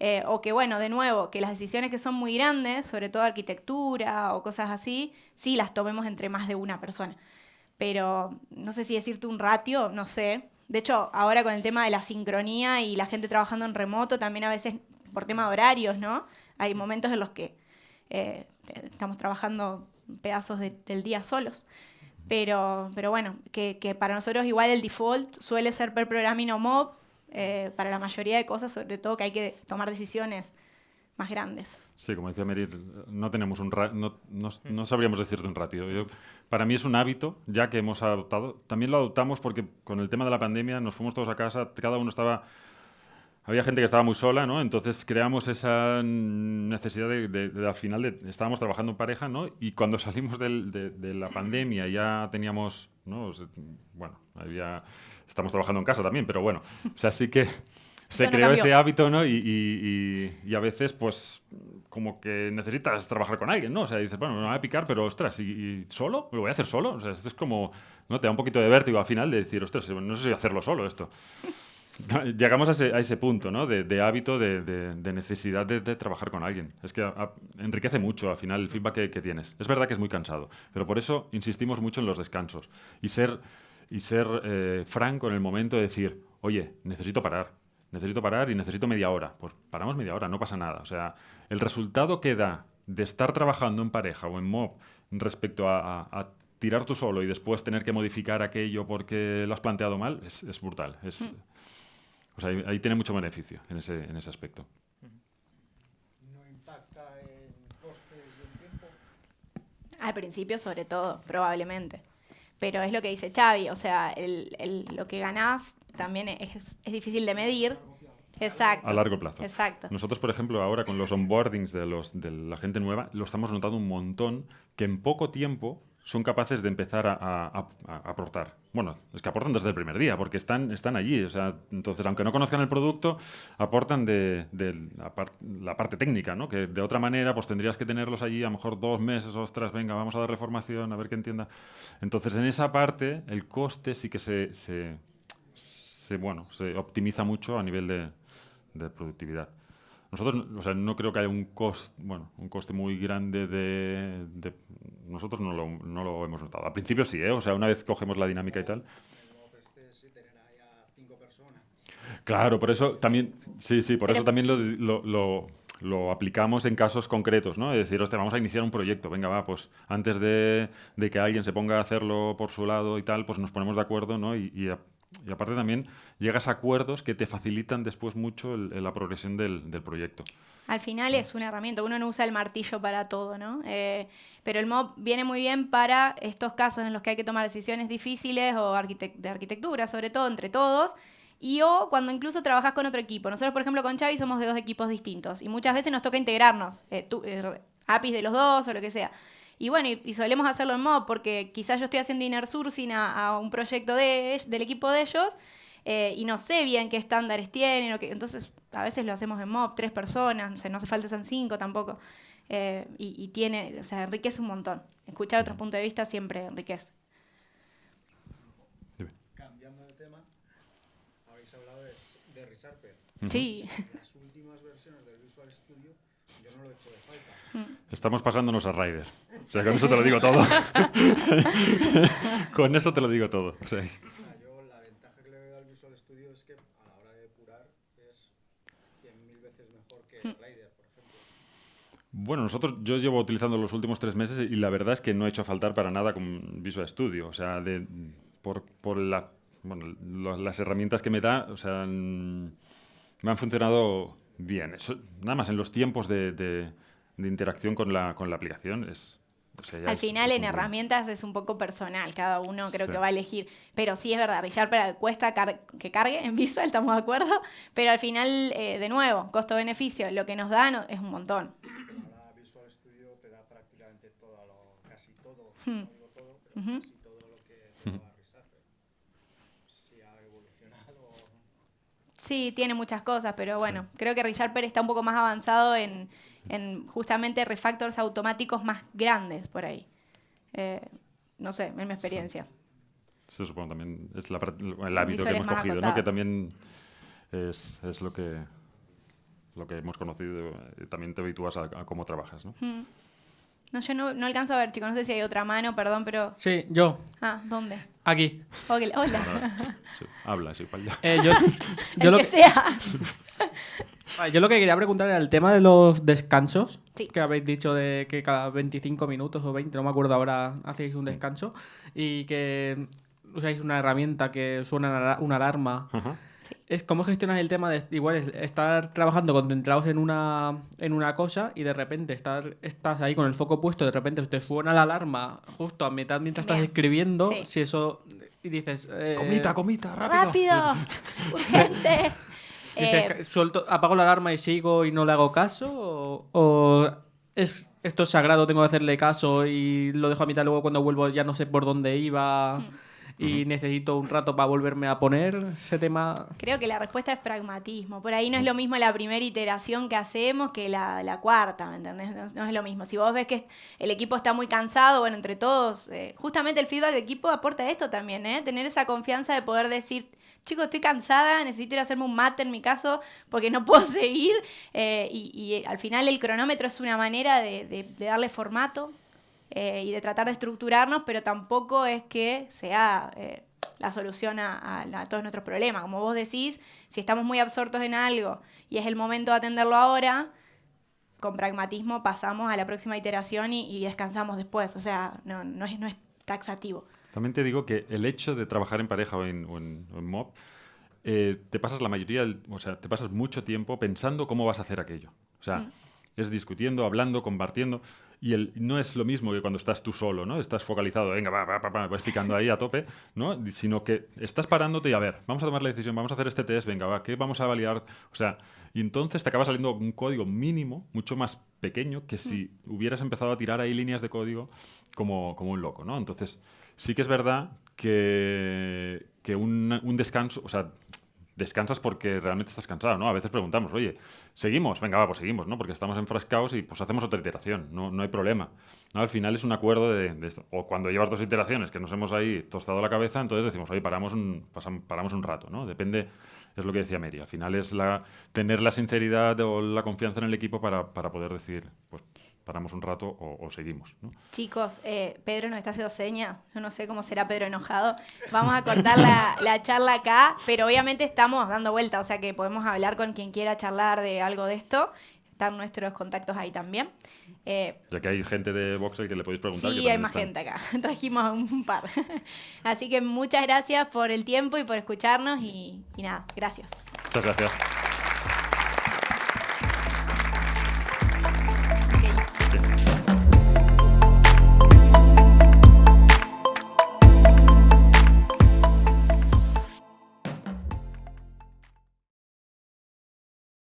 eh, o que, bueno, de nuevo, que las decisiones que son muy grandes, sobre todo arquitectura o cosas así, sí las tomemos entre más de una persona. Pero no sé si decirte un ratio, no sé. De hecho, ahora con el tema de la sincronía y la gente trabajando en remoto, también a veces por tema de horarios, ¿no? Hay momentos en los que eh, estamos trabajando pedazos del día solos. Pero, pero bueno, que, que, para nosotros igual el default suele ser per programming o mob, eh, para la mayoría de cosas, sobre todo que hay que tomar decisiones más grandes. Sí, como decía Merir, no tenemos un no, no, sabríamos decirte un ratio. para mí es un hábito, ya que hemos adoptado. También lo adoptamos porque con el tema de la pandemia nos fuimos todos a casa, cada uno estaba había gente que estaba muy sola, ¿no? Entonces creamos esa necesidad de, al final, de, estábamos trabajando en pareja, ¿no? Y cuando *laughs* salimos de, la pandemia ya teníamos, ¿no? Bueno, había, estamos trabajando en casa también, pero bueno, o sea, sí que *laughs* se creó ese hábito, ¿no? Y, y, a veces, pues, como que necesitas trabajar con alguien, ¿no? O sea, dices, bueno, me voy a picar, pero ostras, ¿y, solo? ¿Lo voy a hacer solo? O sea, esto es como, ¿no? Te da un poquito de vértigo al final de decir, ostras, no sé si voy a hacerlo solo esto. *laughs* Llegamos a ese, punto, ¿no? De, hábito, de, necesidad de, trabajar con alguien. Es que enriquece mucho al final el feedback que, tienes. Es verdad que es muy cansado, pero por eso insistimos mucho en los descansos y ser, y ser eh, franco en el momento de decir, oye, necesito parar, necesito parar y necesito media hora. Pues paramos media hora, no pasa nada. O sea, el resultado que da de estar trabajando en pareja o en mob respecto a, tirar tú solo y después tener que modificar aquello porque lo has planteado mal es, brutal. Es, mm. O sea, ahí, tiene mucho beneficio en ese, en ese aspecto. ¿No impacta en costes y en tiempo? Al principio, sobre todo, probablemente. Pero es lo que dice Xavi, o sea, el, el, lo que ganás también es, es difícil de medir. Exacto. A largo plazo. Exacto. Nosotros, por ejemplo, ahora con los onboardings de, los, de la gente nueva, lo estamos notando un montón que en poco tiempo son capaces de empezar a, aportar. Bueno, es que aportan desde el primer día, porque están, están allí. O sea, entonces, aunque no conozcan el producto, aportan de, la, parte técnica, ¿no? Que de otra manera, pues tendrías que tenerlos allí a lo mejor dos meses, ostras, venga, vamos a darle formación, a ver que entienda. Entonces, en esa parte, el coste sí que se, se, bueno, se optimiza mucho a nivel de productividad. Nosotros, o sea, no creo que haya un coste, bueno, un coste muy grande de, nosotros no lo, no lo, hemos notado. Al principio sí, ¿eh? O sea, una vez cogemos la dinámica y tal. Claro, por eso también, sí, sí, por eso también lo, lo, lo, aplicamos en casos concretos, ¿no? Es decir, hostia, vamos a iniciar un proyecto, venga, va, pues antes de, de, que alguien se ponga a hacerlo por su lado y tal, pues nos ponemos de acuerdo, ¿no? Y, y y aparte también llegas a acuerdos que te facilitan después mucho el- la progresión del, del proyecto. Al final es una herramienta, uno no usa el martillo para todo, ¿no? Eh, pero el mob viene muy bien para estos casos en los que hay que tomar decisiones difíciles o arquitec- de arquitectura, sobre todo entre todos, y o cuando incluso trabajas con otro equipo. Nosotros, por ejemplo, con Xavi somos de dos equipos distintos y muchas veces nos toca integrarnos, eh, tú- eh, APIs de los dos o lo que sea. Y bueno, y, y solemos hacerlo en mob porque quizás yo estoy haciendo inner sourcing a, a un proyecto de, del equipo de ellos eh, y no sé bien qué estándares tienen, o qué, entonces a veces lo hacemos en mob, tres personas, no, sé, no hace falta sean cinco tampoco. Eh, y, y tiene, o sea, enriquece un montón. Escuchar otros puntos de vista siempre enriquece. Cambiando de tema, habéis hablado de, de. Sí. Las últimas versiones del Visual Studio yo no lo he hecho de falta. Estamos pasándonos a Rider. O sea, con eso te lo digo todo. *laughs* con eso te lo digo todo. O sea, yo la ventaja que le veo al Visual Studio es que a la hora de depurar es 100.000 veces mejor que Rider, por ejemplo. Bueno, nosotros, yo llevo utilizando los últimos tres meses y la verdad es que no he hecho faltar para nada con Visual Studio. O sea, de, por, por la, bueno, lo- las herramientas que me da, o sea, me han funcionado bien. Eso, nada más en los tiempos de, de- de interacción con la, con la aplicación es... o sea, Al es- final es en herramientas es un poco personal, cada uno creo Sí. que va a elegir. Pero sí es verdad, ReSharper cuesta car- que cargue en Visual, estamos de acuerdo. Pero al final, eh, de nuevo, costo-beneficio, lo que nos dan es un montón. Ahora Visual Studio te da prácticamente todo, lo, casi todo, no digo todo, pero casi todo lo que te ReSharper. Si ha evolucionado. Sí, tiene muchas cosas, pero bueno, creo que ReSharper está un poco más avanzado en, en justamente refactors automáticos más grandes por ahí. Eh, no sé, en mi experiencia. Se supone también es la el hábito que hemos cogido, ¿no? Que también es, es lo que lo que hemos conocido. También te habitúas a, a cómo trabajas, ¿no? No, yo no, no alcanzo a ver, chicos, no sé si hay otra mano, perdón, pero... Sí, yo, Ah, ¿dónde? aquí. Ok, hola. Sí, habla, es igual ya. Eh, yo, *laughs* yo El lo que que- sea. *laughs* Vale, Yo lo que quería preguntar era el tema de los descansos. Sí. Que habéis dicho de que cada 25 minutos o 20, no me acuerdo ahora, hacéis un descanso. Y que usáis una herramienta que suena una ala- una alarma. Ajá. Es cómo gestionas el tema de igual es estar trabajando concentrados en una en una cosa y de repente estar estás ahí con el foco puesto, de repente te suena la alarma justo a mitad mientras estás Bien. escribiendo, Sí. si eso y dices eh, Comita, comita, rápido. ¡Rápido! *laughs* ¡Urgente! Eh, suelto, apago la alarma y sigo y no le hago caso o, o es esto es sagrado, tengo que hacerle caso y lo dejo a mitad luego cuando vuelvo ya no sé por dónde iba y necesito un rato para volverme a poner ese tema. Creo que la respuesta es pragmatismo. Por ahí no es lo mismo la primera iteración que hacemos que la, la cuarta, ¿me entendés? No, no es lo mismo. Si vos ves que el equipo está muy cansado, bueno, entre todos, eh, justamente el feedback de equipo aporta esto también, ¿eh? Tener esa confianza de poder decir, chicos, estoy cansada, necesito ir a hacerme un mate en mi caso porque no *laughs* puedo seguir. Eh, y, y al final el cronómetro es una manera de, de- de darle formato eh, y de tratar de estructurarnos, pero tampoco es que sea eh, la solución a, todos nuestros problemas. Como vos decís, si estamos muy absortos en algo y es el momento de atenderlo ahora, con pragmatismo pasamos a la próxima iteración y, descansamos después. O sea, no es taxativo. También te digo que el hecho de trabajar en pareja o en, o en- o en mob, eh, te pasas la mayoría, o sea, te pasas mucho tiempo pensando cómo vas a hacer aquello. O sea, Mm. es discutiendo, hablando, compartiendo. Y el, no es lo mismo que cuando estás tú solo, ¿no? Estás focalizado, venga, va, va, va, va, vas picando ahí a tope, ¿no? Sino que estás parándote y a ver, vamos a tomar la decisión, vamos a hacer este test, venga, va, ¿qué vamos a validar? O sea, y entonces te acaba saliendo un código mínimo, mucho más pequeño, que si hubieras empezado a tirar ahí líneas de código como, como un loco, ¿no? Entonces, sí que es verdad que, que un, descanso, o sea, descansas porque realmente estás cansado, ¿no? A veces preguntamos, oye, ¿seguimos? Venga, va, pues seguimos, ¿no? Porque estamos enfrascados y pues hacemos otra iteración, no, no hay problema. Al final es un acuerdo de, esto. O cuando llevas dos iteraciones que nos hemos ahí tostado la cabeza, entonces decimos, oye, paramos un, paramos un rato, ¿no? Depende, es lo que decía Mary, al final es la, tener la sinceridad o la confianza en el equipo para, para poder decir, pues paramos un rato o, o seguimos, ¿no? Chicos, eh, Pedro nos está haciendo seña. Yo no sé cómo será Pedro enojado. Vamos a cortar la, la charla acá, pero obviamente estamos dando vuelta, o sea que podemos hablar con quien quiera charlar de algo de esto. Están nuestros contactos ahí también. Eh, Ya que hay gente de Voxel que le podéis preguntar. que sí, hay también más están. gente acá. *laughs* Trajimos un par. *laughs* Así que muchas gracias por el tiempo y por escucharnos y, y nada, gracias. Muchas gracias.